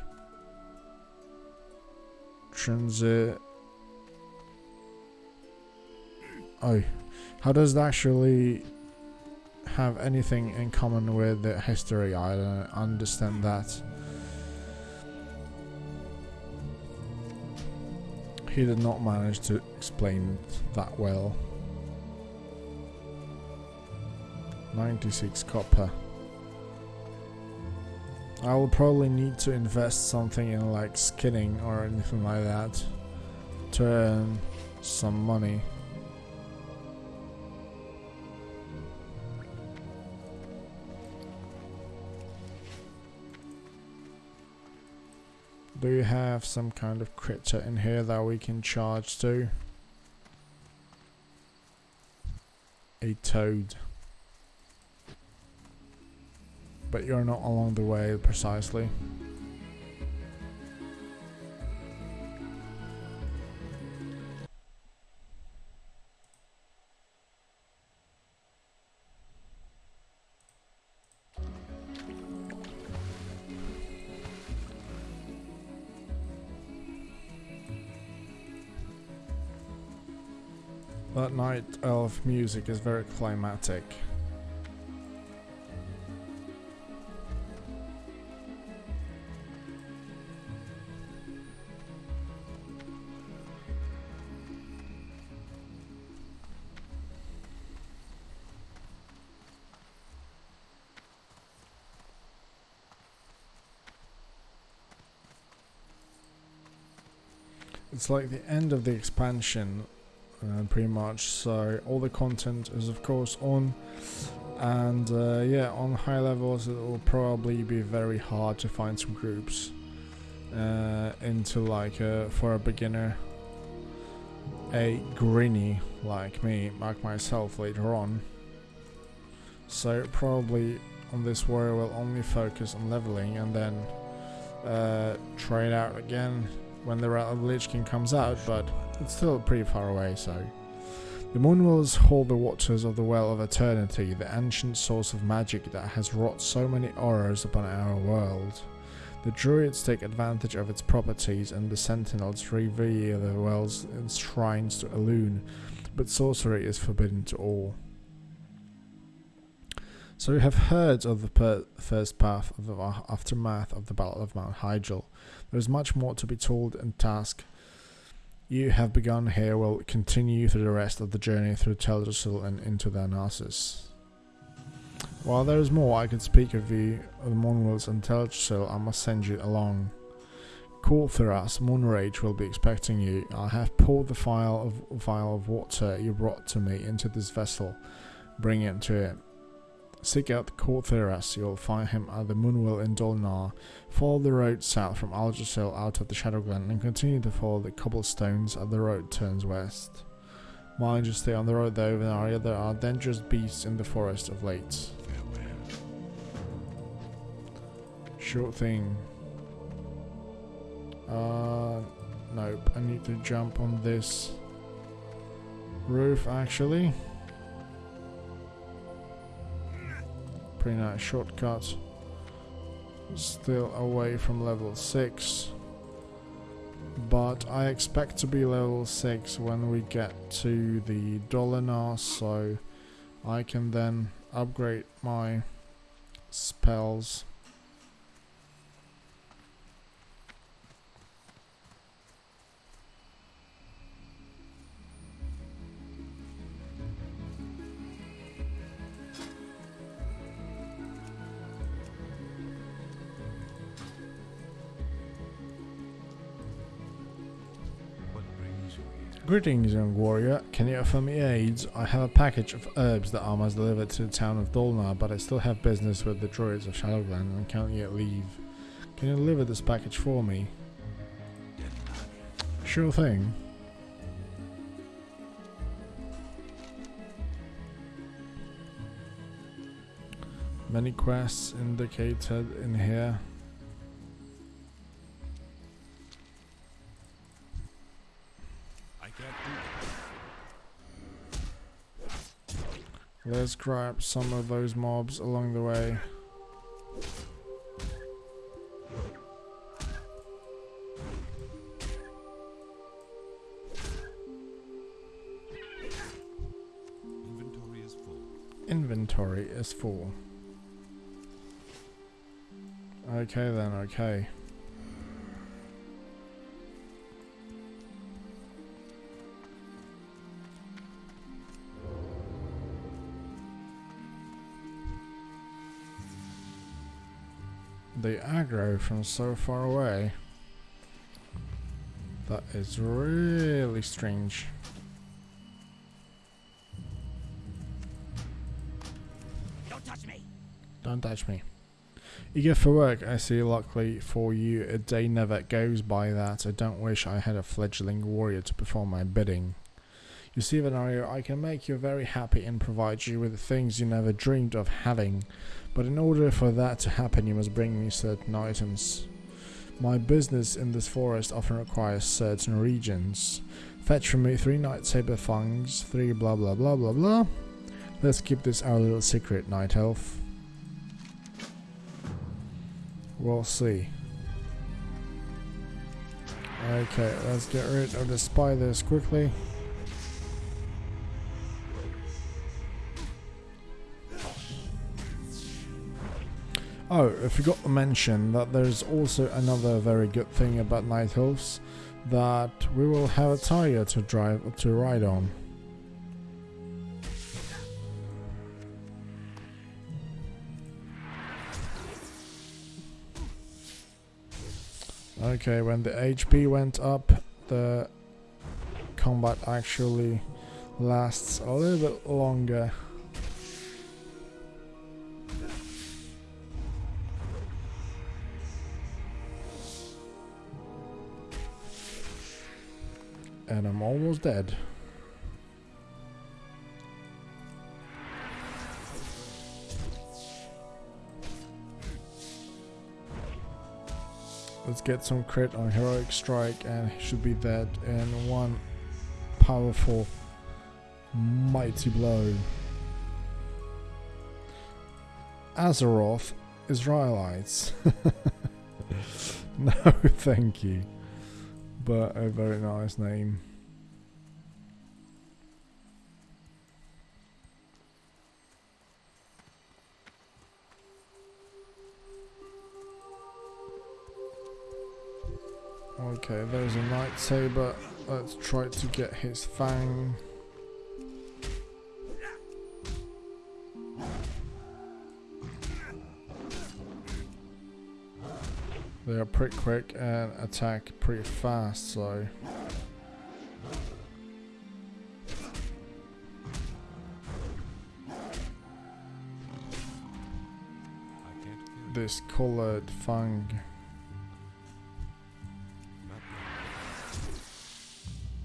transit? Uh, oh, how does that actually have anything in common with the history? I don't understand that. He did not manage to explain that well. 96 copper. I will probably need to invest something in like skinning or anything like that to earn some money. Do you have some kind of critter in here that we can charge to? A toad. But you're not along the way precisely. That night elf music is very climatic. It's like the end of the expansion uh, pretty much. So all the content is of course on and uh, yeah on high levels it will probably be very hard to find some groups uh, into like uh, for a beginner a grinny like me like myself later on. So probably on this warrior will only focus on leveling and then uh, out again when the Lich King comes out, but it's still pretty far away, so. The Moonwells hold the waters of the Well of Eternity, the ancient source of magic that has wrought so many horrors upon our world. The Druids take advantage of its properties, and the Sentinels reveal the wells and shrines to Elune, but sorcery is forbidden to all. So we have heard of the first path of the aftermath of the Battle of Mount Hyjal. There is much more to be told and task you have begun here will continue through the rest of the journey through Teldrassil and into the Anasis. While there is more I could speak of you, of the Moonwells and Teldrassil, I must send you along. Corithras, Moonrage will be expecting you. I have poured the vial of, vial of water you brought to me into this vessel. Bring it to him. Seek out the court Corithras, you'll find him at the Moonwell in Dolanaar. Follow the road south from Aldrassil out of the Shadowglen and continue to follow the cobblestones as the road turns west. Mind you stay on the road though, Venaria, there are dangerous beasts in the forest of late. Short thing. Uh, nope, I need to jump on this roof actually. Pretty nice shortcut. Still away from level 6. But I expect to be level 6 when we get to the Dolanaar, so I can then upgrade my spells. Greetings, young warrior. Can you offer me aids? I have a package of herbs that I must deliver to the town of Dolanaar, but I still have business with the druids of Shadowglen and can't yet leave. Can you deliver this package for me? Sure thing. Many quests indicated in here. Let's grab some of those mobs along the way. Inventory is full. Inventory is full. Okay then, okay. They aggro from so far away. That is really strange. Don't touch me. Don't touch me. Eager for work, I see. Luckily for you, a day never goes by that I don't wish I had a fledgling warrior to perform my bidding. You see, Venario, I can make you very happy and provide you with things you never dreamed of having. But in order for that to happen, you must bring me certain items. My business in this forest often requires certain regions. Fetch from me three Night Saber Fangs, three blah blah blah blah blah. Let's keep this our little secret, Night Elf. We'll see. Okay, let's get rid of the spiders quickly. Oh, I forgot to mention that there's also another very good thing about Night Elves, that we will have a tire to drive to ride on. Okay, when the HP went up, the combat actually lasts a little bit longer. And I'm almost dead. Let's get some crit on Heroic Strike and should be dead in one powerful mighty blow. Azeroth Israelites. no, thank you. But a very nice name. Okay, there's a Night Saber. Let's try to get his fang. They are pretty quick and attack pretty fast, so... This colored fang.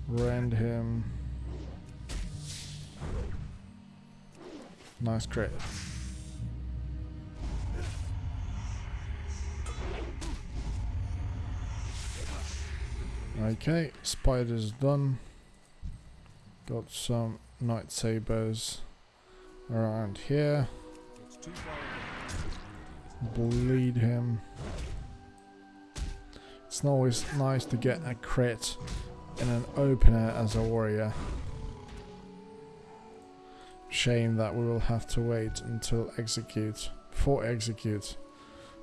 Rend him. Nice crit. Okay, spiders done. Got some night sabers around here. Bleed him. It's always nice to get a crit in an opener as a warrior. Shame that we will have to wait until execute, before execute,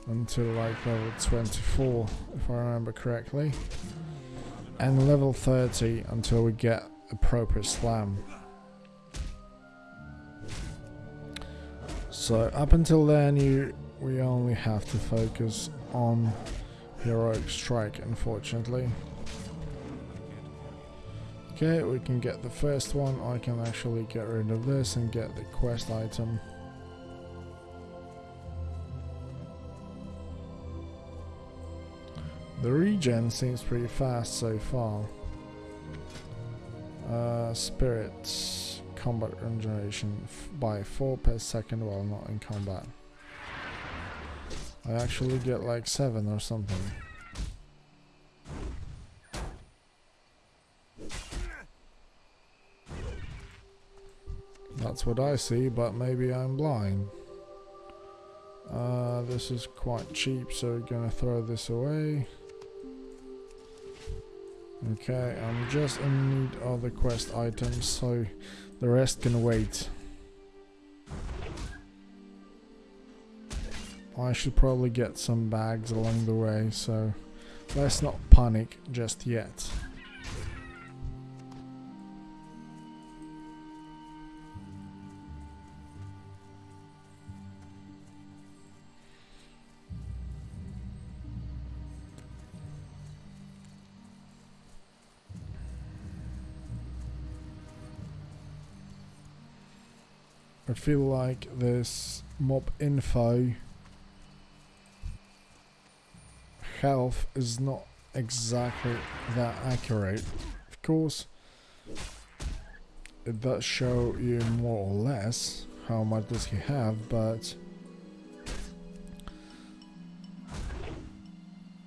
until like level 24 if I remember correctly. And level 30 until we get appropriate slam. So up until then you we only have to focus on heroic strike unfortunately. Okay, we can get the first one. I can actually get rid of this and get the quest item. The regen seems pretty fast so far. Uh, spirits, combat regeneration by 4 per second while not in combat. I actually get like 7 or something. That's what I see, but maybe I'm blind. Uh, this is quite cheap, so we're gonna throw this away. Okay, I'm just in need of the quest items, so the rest can wait. I should probably get some bags along the way, so let's not panic just yet. I feel like this mob info health is not exactly that accurate. Of course, it does show you more or less how much does he have, but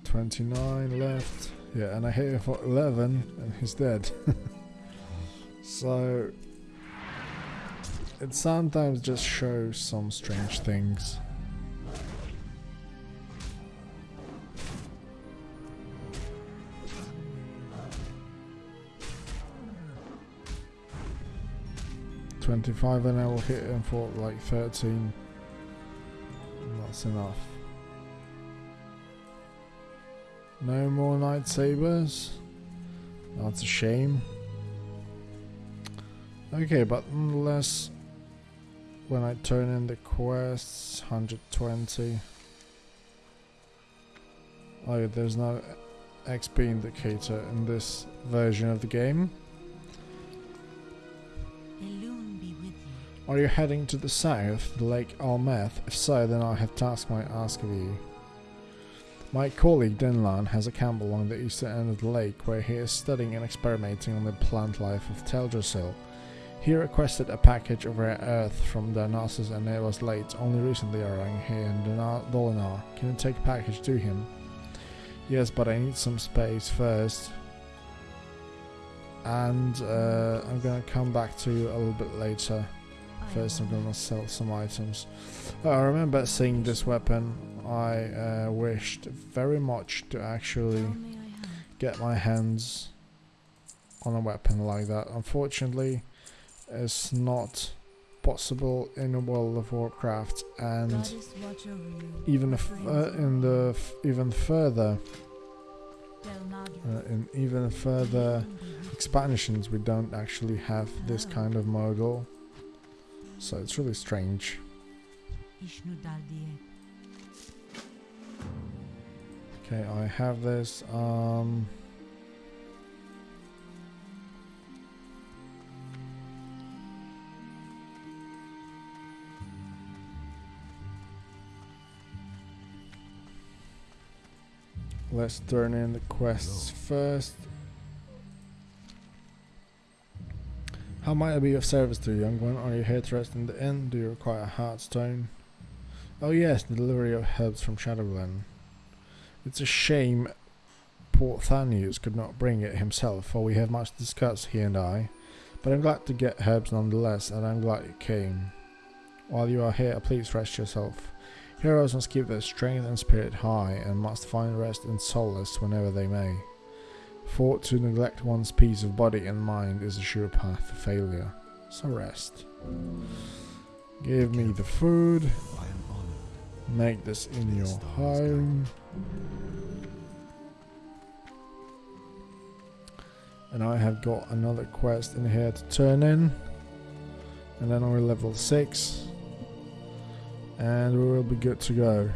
29 left. Yeah, and I hit him for 11 and he's dead. so it sometimes just shows some strange things. Twenty-five, and I will hit him for like thirteen. That's enough. No more lightsabers. That's a shame. Okay, but unless when I turn in the quests, 120. Oh there's no XP indicator in this version of the game. Are you heading to the south, the Lake Al'Ameth? If so, then I have tasks might ask of you. My colleague Denalan has a camp along the eastern end of the lake where he is studying and experimenting on the plant life of Teldrassil. He requested a package of rare earth from the Darnassus and it was late. Only recently arriving here in Dolanaar. Can you take a package to him? Yes, but I need some space first. And uh, I'm gonna come back to you a little bit later. First I'm gonna sell some items. I remember seeing this weapon. I uh, wished very much to actually get my hands on a weapon like that. Unfortunately, is not possible in a World of Warcraft and even if uh, in the even further uh, in even further expansions we don't actually have this kind of model so it's really strange. Okay I have this um Let's turn in the quests first. How might I be of service to you, young one? Are you here to rest in the inn? Do you require a hearthstone? Oh yes, the delivery of herbs from Shadowglen. It's a shame poor Thanius could not bring it himself, for we have much discussed, he and I. But I'm glad to get herbs nonetheless, and I'm glad you came. While you are here, please rest yourself. Heroes must keep their strength and spirit high and must find rest and solace whenever they may. For to neglect one's peace of body and mind is a sure path to failure. So rest. Give me the food. Make this in your home. And I have got another quest in here to turn in. And then we're level 6 and we will be good to go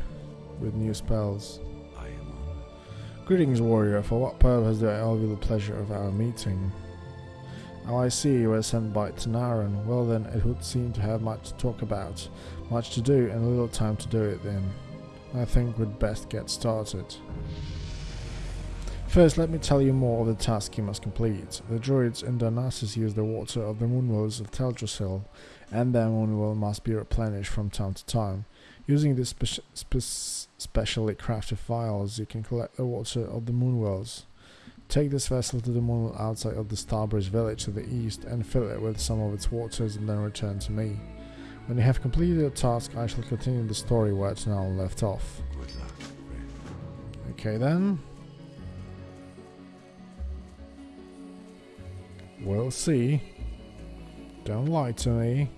with new spells. Greetings, warrior. For what purpose do I owe you the pleasure of our meeting? Oh, I see you were sent by Tenaron. Well then, it would seem to have much to talk about, much to do, and little time to do it then. I think we'd best get started. First, let me tell you more of the task you must complete. The druids in Darnassus use the water of the moonwells of Teldrassil, and their moonwell must be replenished from time to time. Using these spe spe specially crafted vials, you can collect the water of the moonwells. Take this vessel to the moon outside of the Starbreeze village to the east and fill it with some of its waters and then return to me. When you have completed your task, I shall continue the story where it's now left off. Good luck. Okay then. We'll see. Don't lie to me.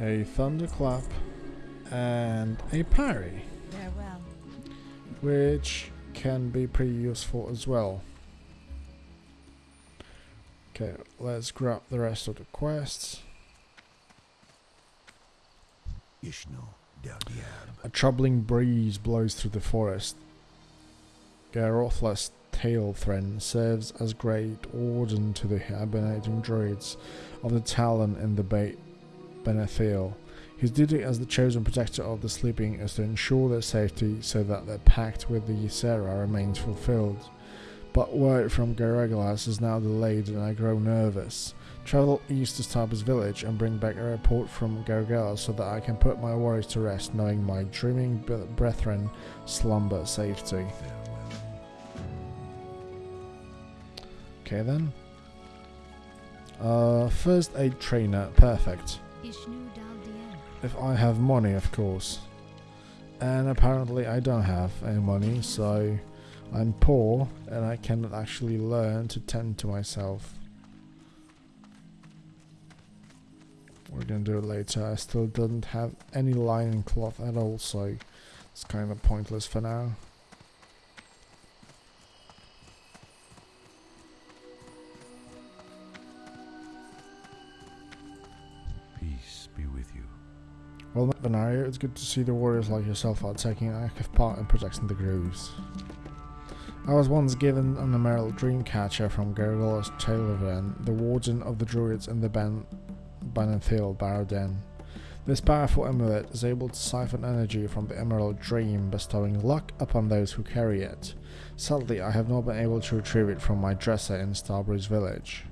A thunderclap and a parry, Farewell. which can be pretty useful as well. Okay, let's grab the rest of the quests. Ishnu-dal-dieb. A troubling breeze blows through the forest. Garothla's tail thread serves as great warden to the hibernating druids of the Talon in the Bay Benethil. His duty as the chosen protector of the sleeping is to ensure their safety so that their pact with the Ysera remains fulfilled. But word from Gaerolas is now delayed and I grow nervous. Travel east to Starbreeze village and bring back a report from Gargala so that I can put my worries to rest knowing my dreaming brethren slumber safety. Okay then. Uh, first aid trainer, perfect. Ishnu Dal Dien. If I have money, of course. And apparently I don't have any money, so I'm poor and I cannot actually learn to tend to myself. We're gonna do it later. I still don't have any lining cloth at all, so it's kind of pointless for now. Peace be with you. Well, Venario, it's good to see the warriors like yourself are taking an active part in protecting the grooves. I was once given an emerald dreamcatcher from Gaerolas Talvethren, the warden of the druids in the Ban Ban'ethil Barrow Den. This powerful amulet is able to siphon energy from the emerald dream, bestowing luck upon those who carry it. Sadly, I have not been able to retrieve it from my dresser in Starbreeze village.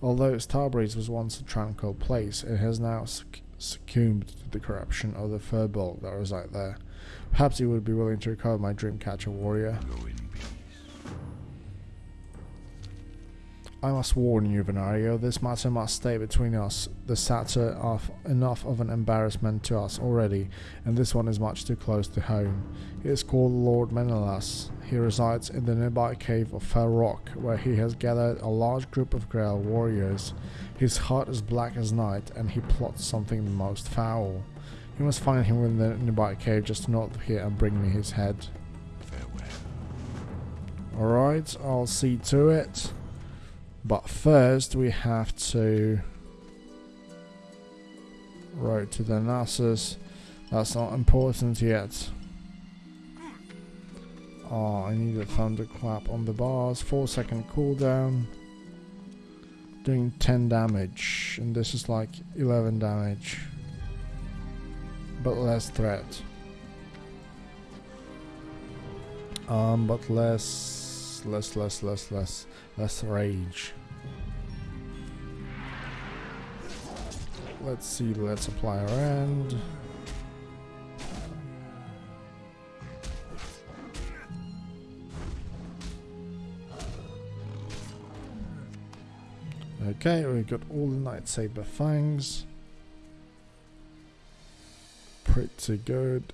Although Starbreeze was once a tranquil place, it has now suc- succumbed to the corruption of the Furbolg that reside there. Perhaps you would be willing to recover my Dreamcatcher warrior. I must warn you, Venario, this matter must stay between us. The satyr of enough of an embarrassment to us already, and this one is much too close to home. He is called Lord Melenas. He resides in the nearby cave of Fel Rock, where he has gathered a large group of Grell warriors. His heart is black as night, and he plots something most foul. You must find him in the nearby cave just north of here and bring me his head. Farewell. Alright, I'll see to it. But first we have to road to the Narcissus. That's not important yet. Oh, I need a thunderclap on the bars. 4 second cooldown. Doing 10 damage. And this is like 11 damage. But less threat. Um, but less, less, less, less, less, less rage. Let's see, let's apply our end. Okay, we've got all the Nightsaber fangs. Pretty good.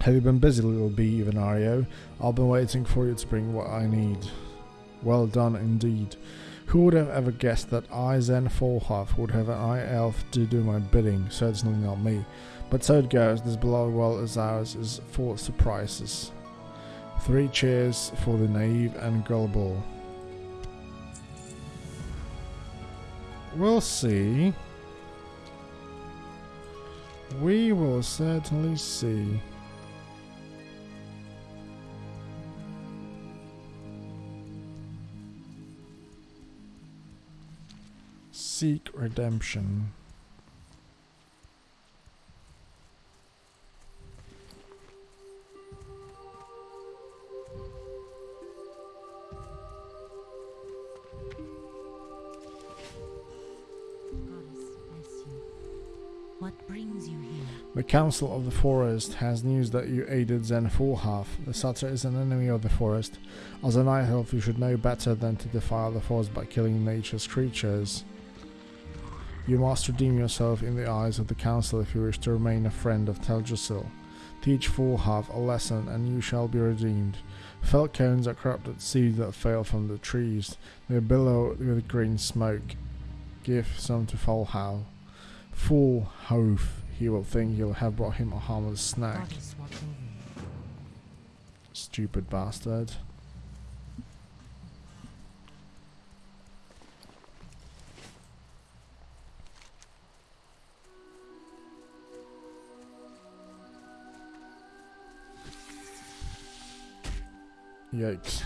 Have you been busy, little bee, Venario? I've been waiting for you to bring what I need. Well done indeed. Who would have ever guessed that I, Zenn Foulhoof, would have an Eye Elf to do my bidding? Certainly not me. But so it goes, this beloved world as ours is full of surprises. Three cheers for the naive and gullible. We'll see. We will certainly see. Seek redemption. The Council of the Forest has news that you aided Zenn. The Satyr is an enemy of the forest. As a night elf, you should know better than to defile the forest by killing nature's creatures. You must redeem yourself in the eyes of the Council if you wish to remain a friend of Teldrassil. Teach Foulhoof a lesson, and you shall be redeemed. Fel cones are corrupted seeds that fail from the trees. They billow with green smoke. Give some to Foulhoof. Full hoof, he will think you'll have brought him a harmless snack. Goddess watch over you. Stupid bastard. Yikes.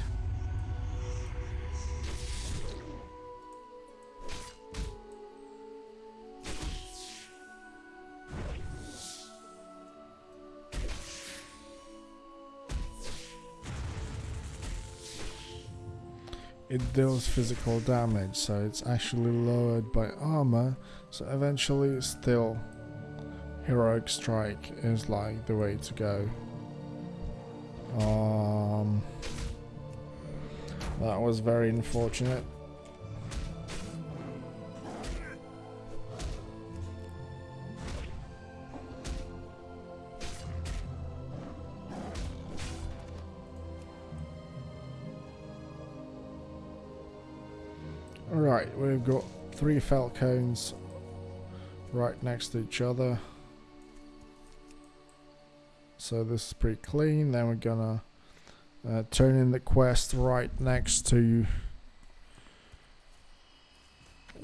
it deals physical damage, so it's actually lowered by armor. So eventually, still, heroic strike is like the way to go. Was very unfortunate. Alright, we've got three falcons right next to each other. So this is pretty clean. Then we're gonna uh, turn in the quest right next to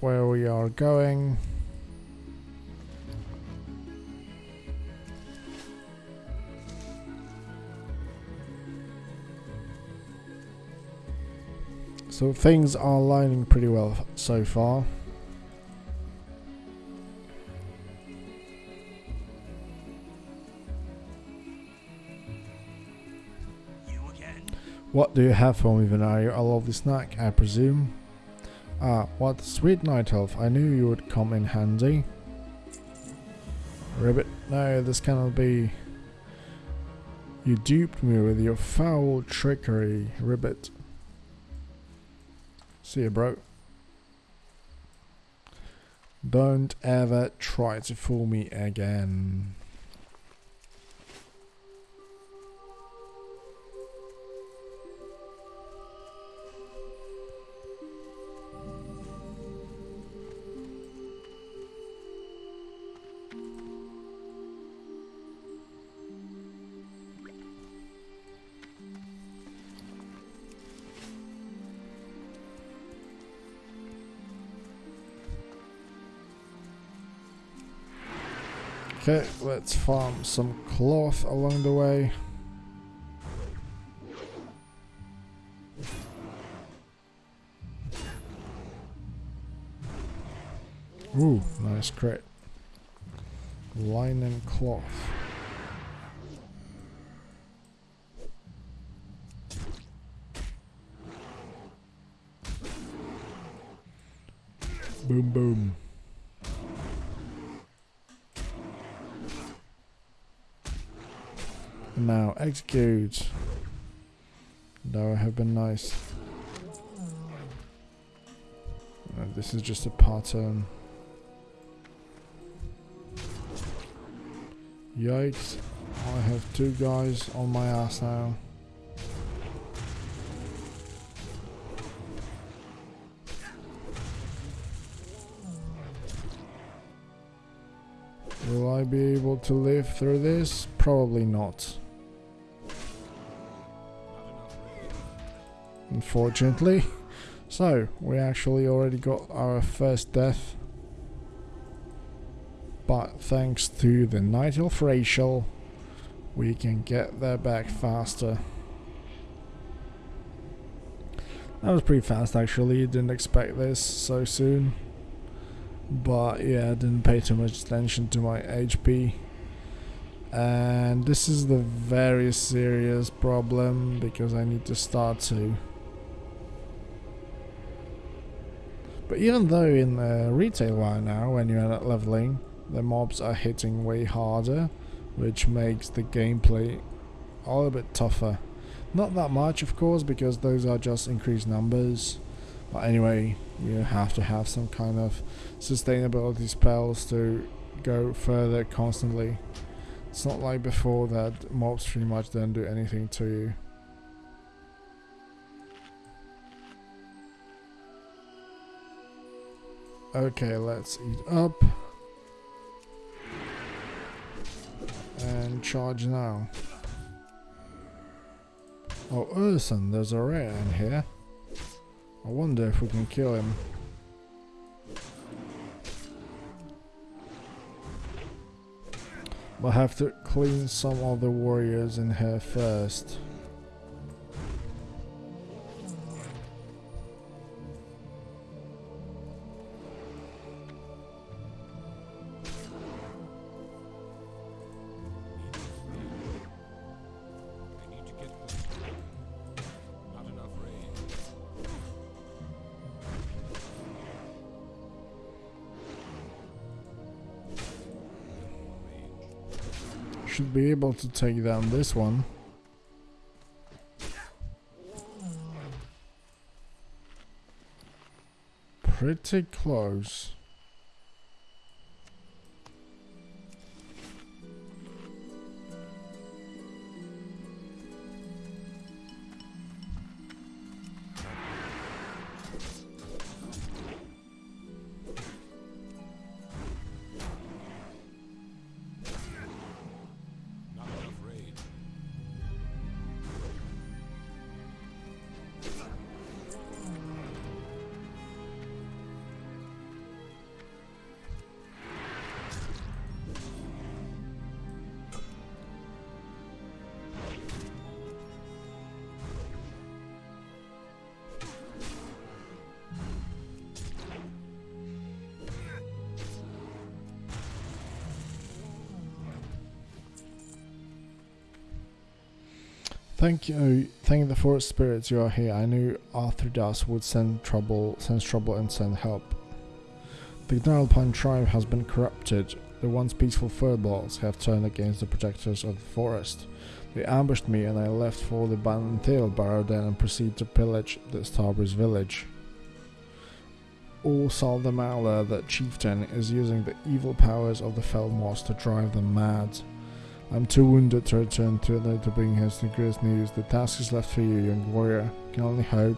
where we are going. So things are lining pretty well so far. What do you have for me, Venario? A lovely snack, I presume. Ah, what sweet night elf. I knew you would come in handy. Ribbit, no, this cannot be. You duped me with your foul trickery, Ribbit. See ya, bro. Don't ever try to fool me again. Okay, let's farm some cloth along the way. Ooh, nice crit. Linen cloth. Boom boom. Now execute. That would have been nice. This is just a pattern. Yikes. I have two guys on my ass now. Will I be able to live through this? Probably not. Unfortunately. So, we actually already got our first death. But thanks to the Night Elf Racial, we can get there back faster. That was pretty fast actually, didn't expect this so soon. But yeah, didn't pay too much attention to my HP. And this is the very serious problem because I need to start to But even though in the retail right now, when you're at leveling, the mobs are hitting way harder, which makes the gameplay a little bit tougher. Not that much, of course, because those are just increased numbers. But anyway, you have to have some kind of sustainability spells to go further constantly. It's not like before that mobs pretty much don't do anything to you. Okay, let's eat up. And charge now. Oh, Urson, there's a rare in here. I wonder if we can kill him. We'll have to clean some of the warriors in here first. Able to take down this one. Pretty close. Thank you, thank the forest spirits you are here. I knew Athridas would send trouble, sense trouble and send help. The Gnarlpine tribe has been corrupted. The once peaceful furballs have turned against the protectors of the forest. They ambushed me and I left for the Barrow Den and proceeded to pillage the Starbreeze village. All saw the chieftain is using the evil powers of the Felmoss to drive them mad. I'm too wounded to return to the to bring us the greatest news. The task is left for you, young warrior. I Can only hope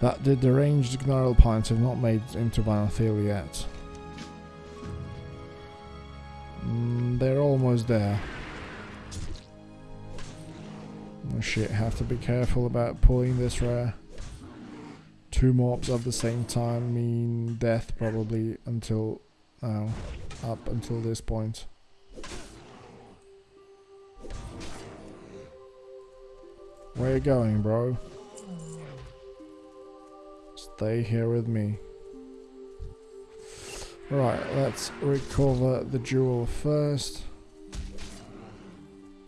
that the deranged Gnarlpines have not made it into Ban'ethil yet. Mm, they're almost there. Oh shit, have to be careful about pulling this rare. Two mobs at the same time mean death probably until now. Up until this point. Where you going, bro? Stay here with me. Right, let's recover the jewel first.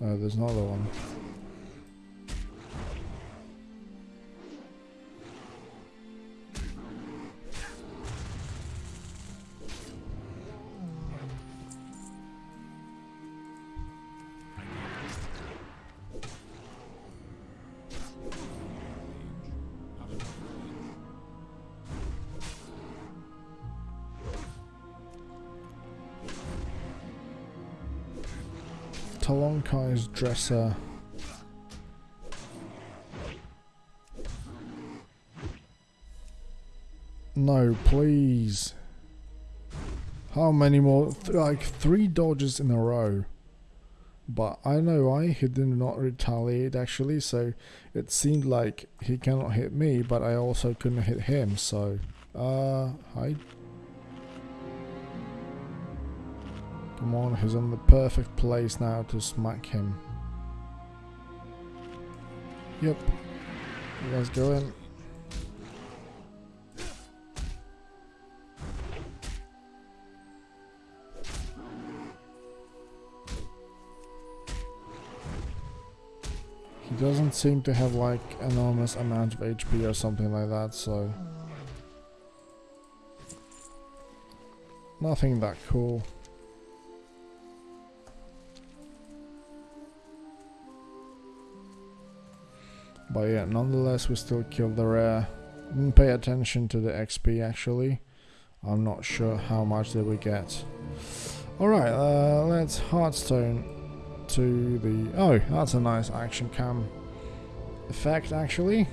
Oh, there's another one. Dresser. No, please. How many more? Th like three dodges in a row. but I know why he did not retaliate actually. So it seemed like he cannot hit me, but I also couldn't hit him. So, uh, hi. Come on, he's in the perfect place now to smack him. Yep. You guys go in. He doesn't seem to have like enormous amount of HP or something like that, so nothing that cool. But yeah, nonetheless we still killed the rare. Didn't pay attention to the XP actually. I'm not sure how much did we get. Alright, uh, let's Hearthstone to the... Oh, that's a nice action cam effect actually.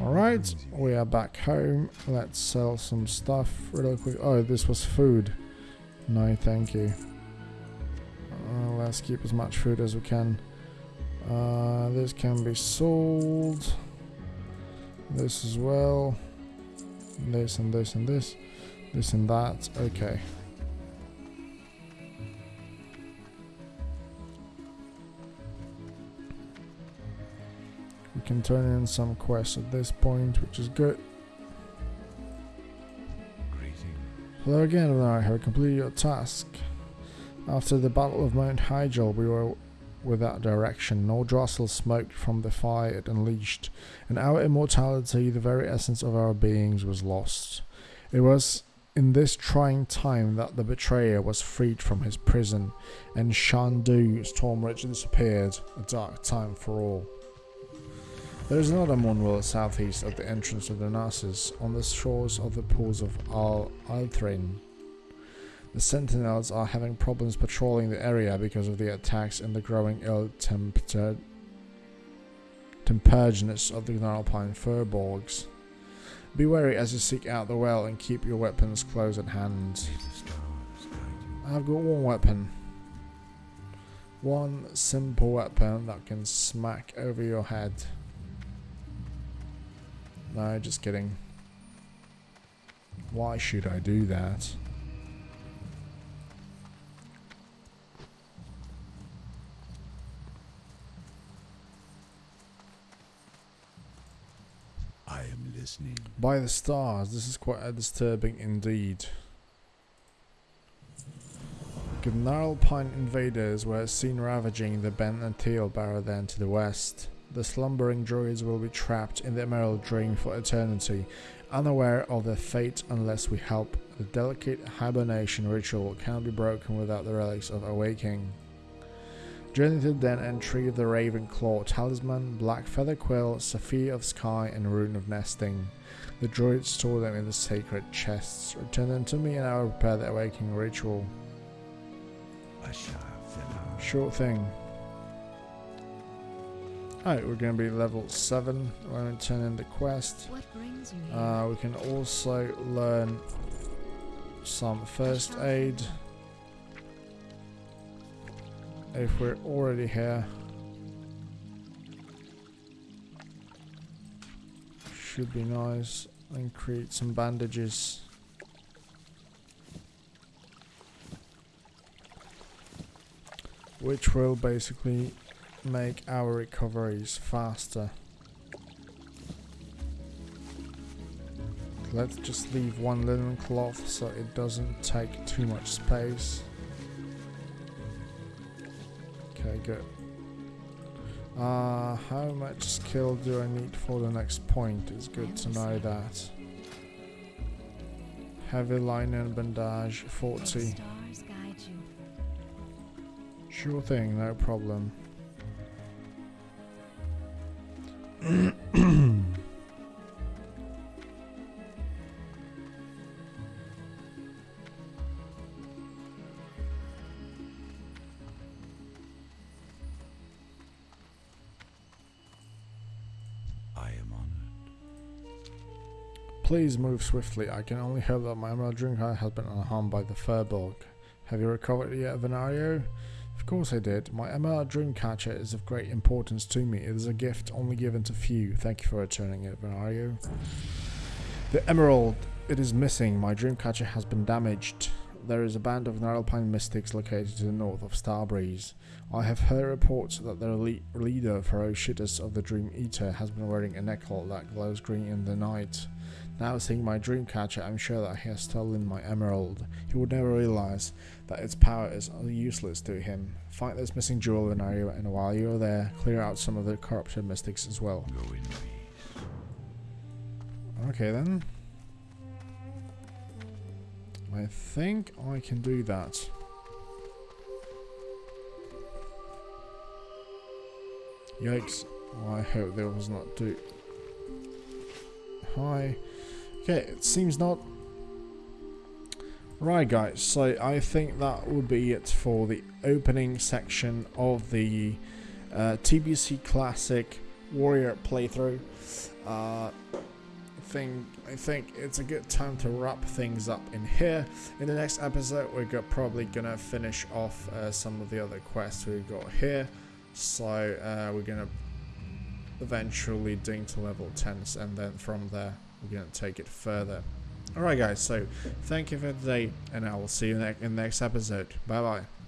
Alright, we are back home. Let's sell some stuff real quick. Oh, this was food. No, thank you. Uh, let's keep as much food as we can. Uh, this can be sold. This as well. This and this and this. This and that. Okay. We can turn in some quests at this point, which is good. Greeting. Hello again, I have completed your task. After the Battle of Mount Hyjal, we were without direction. Nordrassil smoked from the fire it unleashed, and our immortality, the very essence of our beings, was lost. It was in this trying time that the betrayer was freed from his prison, and Shan'do Stormrage disappeared, a dark time for all. There is another moonwell southeast of the entrance of the Narcissus, on the shores of the pools of Al Althrain. The sentinels are having problems patrolling the area because of the attacks and the growing ill-tempered temperedness of the Gnarlpine furbolgs. Be wary as you seek out the well and keep your weapons close at hand. I've got one weapon. One simple weapon that can smack over your head. No, just kidding. Why should I do that? I am listening. By the stars, this is quite disturbing indeed. Gnarlpine invaders were seen ravaging the Ban'ethil Barrow Den to the west. The slumbering druids will be trapped in the Emerald Dream for eternity, unaware of their fate unless we help. The delicate hibernation ritual cannot be broken without the relics of awaking. Journey to the den and retrieve the Raven Claw Talisman, Black Feather Quill, Sapphire of Sky, and Rune of Nesting. The druids store them in the sacred chests. Return them to me and I will prepare the awakening ritual. Short thing. Alright, we're going to be level 7 We're going to turn in the quest. What brings you here? Uh, we can also learn some first aid if we're already here. Should be nice. And create some bandages. Which will basically make our recoveries faster. Let's just leave one linen cloth so it doesn't take too much space. Good. Uh, how much skill do I need for the next point? It's good to know that. Heavy linen bandage, 40. stars guide you. Sure thing, no problem. Please move swiftly. I can only hope that my emerald catcher has been unharmed by the Furbolg. Have you recovered it yet, Venario? Of course I did. My emerald dream catcher is of great importance to me. It is a gift only given to few. Thank you for returning it, Venario. The emerald. It is missing. My dream catcher has been damaged. There is a band of Gnarlpine mystics located to the north of Starbreeze. I have heard reports that their le- leader, Ferocitas the Dream Eater, has been wearing a necklace that glows green in the night. Now seeing my dream catcher, I'm sure that he has stolen my emerald. He would never realize that its power is useless to him. Find this missing jewel in area, and while you're there, clear out some of the corrupted mystics as well. Go in peace. Okay then. I think I can do that. Yikes. Oh, I hope there was not do. Hi. Okay, it seems not. Right guys, so I think that would be it for the opening section of the uh, TBC Classic Warrior playthrough. Uh, think I think it's a good time to wrap things up in here. In the next episode, we're probably gonna finish off uh, some of the other quests we've got here. So uh, we're gonna eventually ding to level 10s, and then from there we're gonna take it further. Alright guys, so thank you for today, and I will see you in the next episode. Bye bye.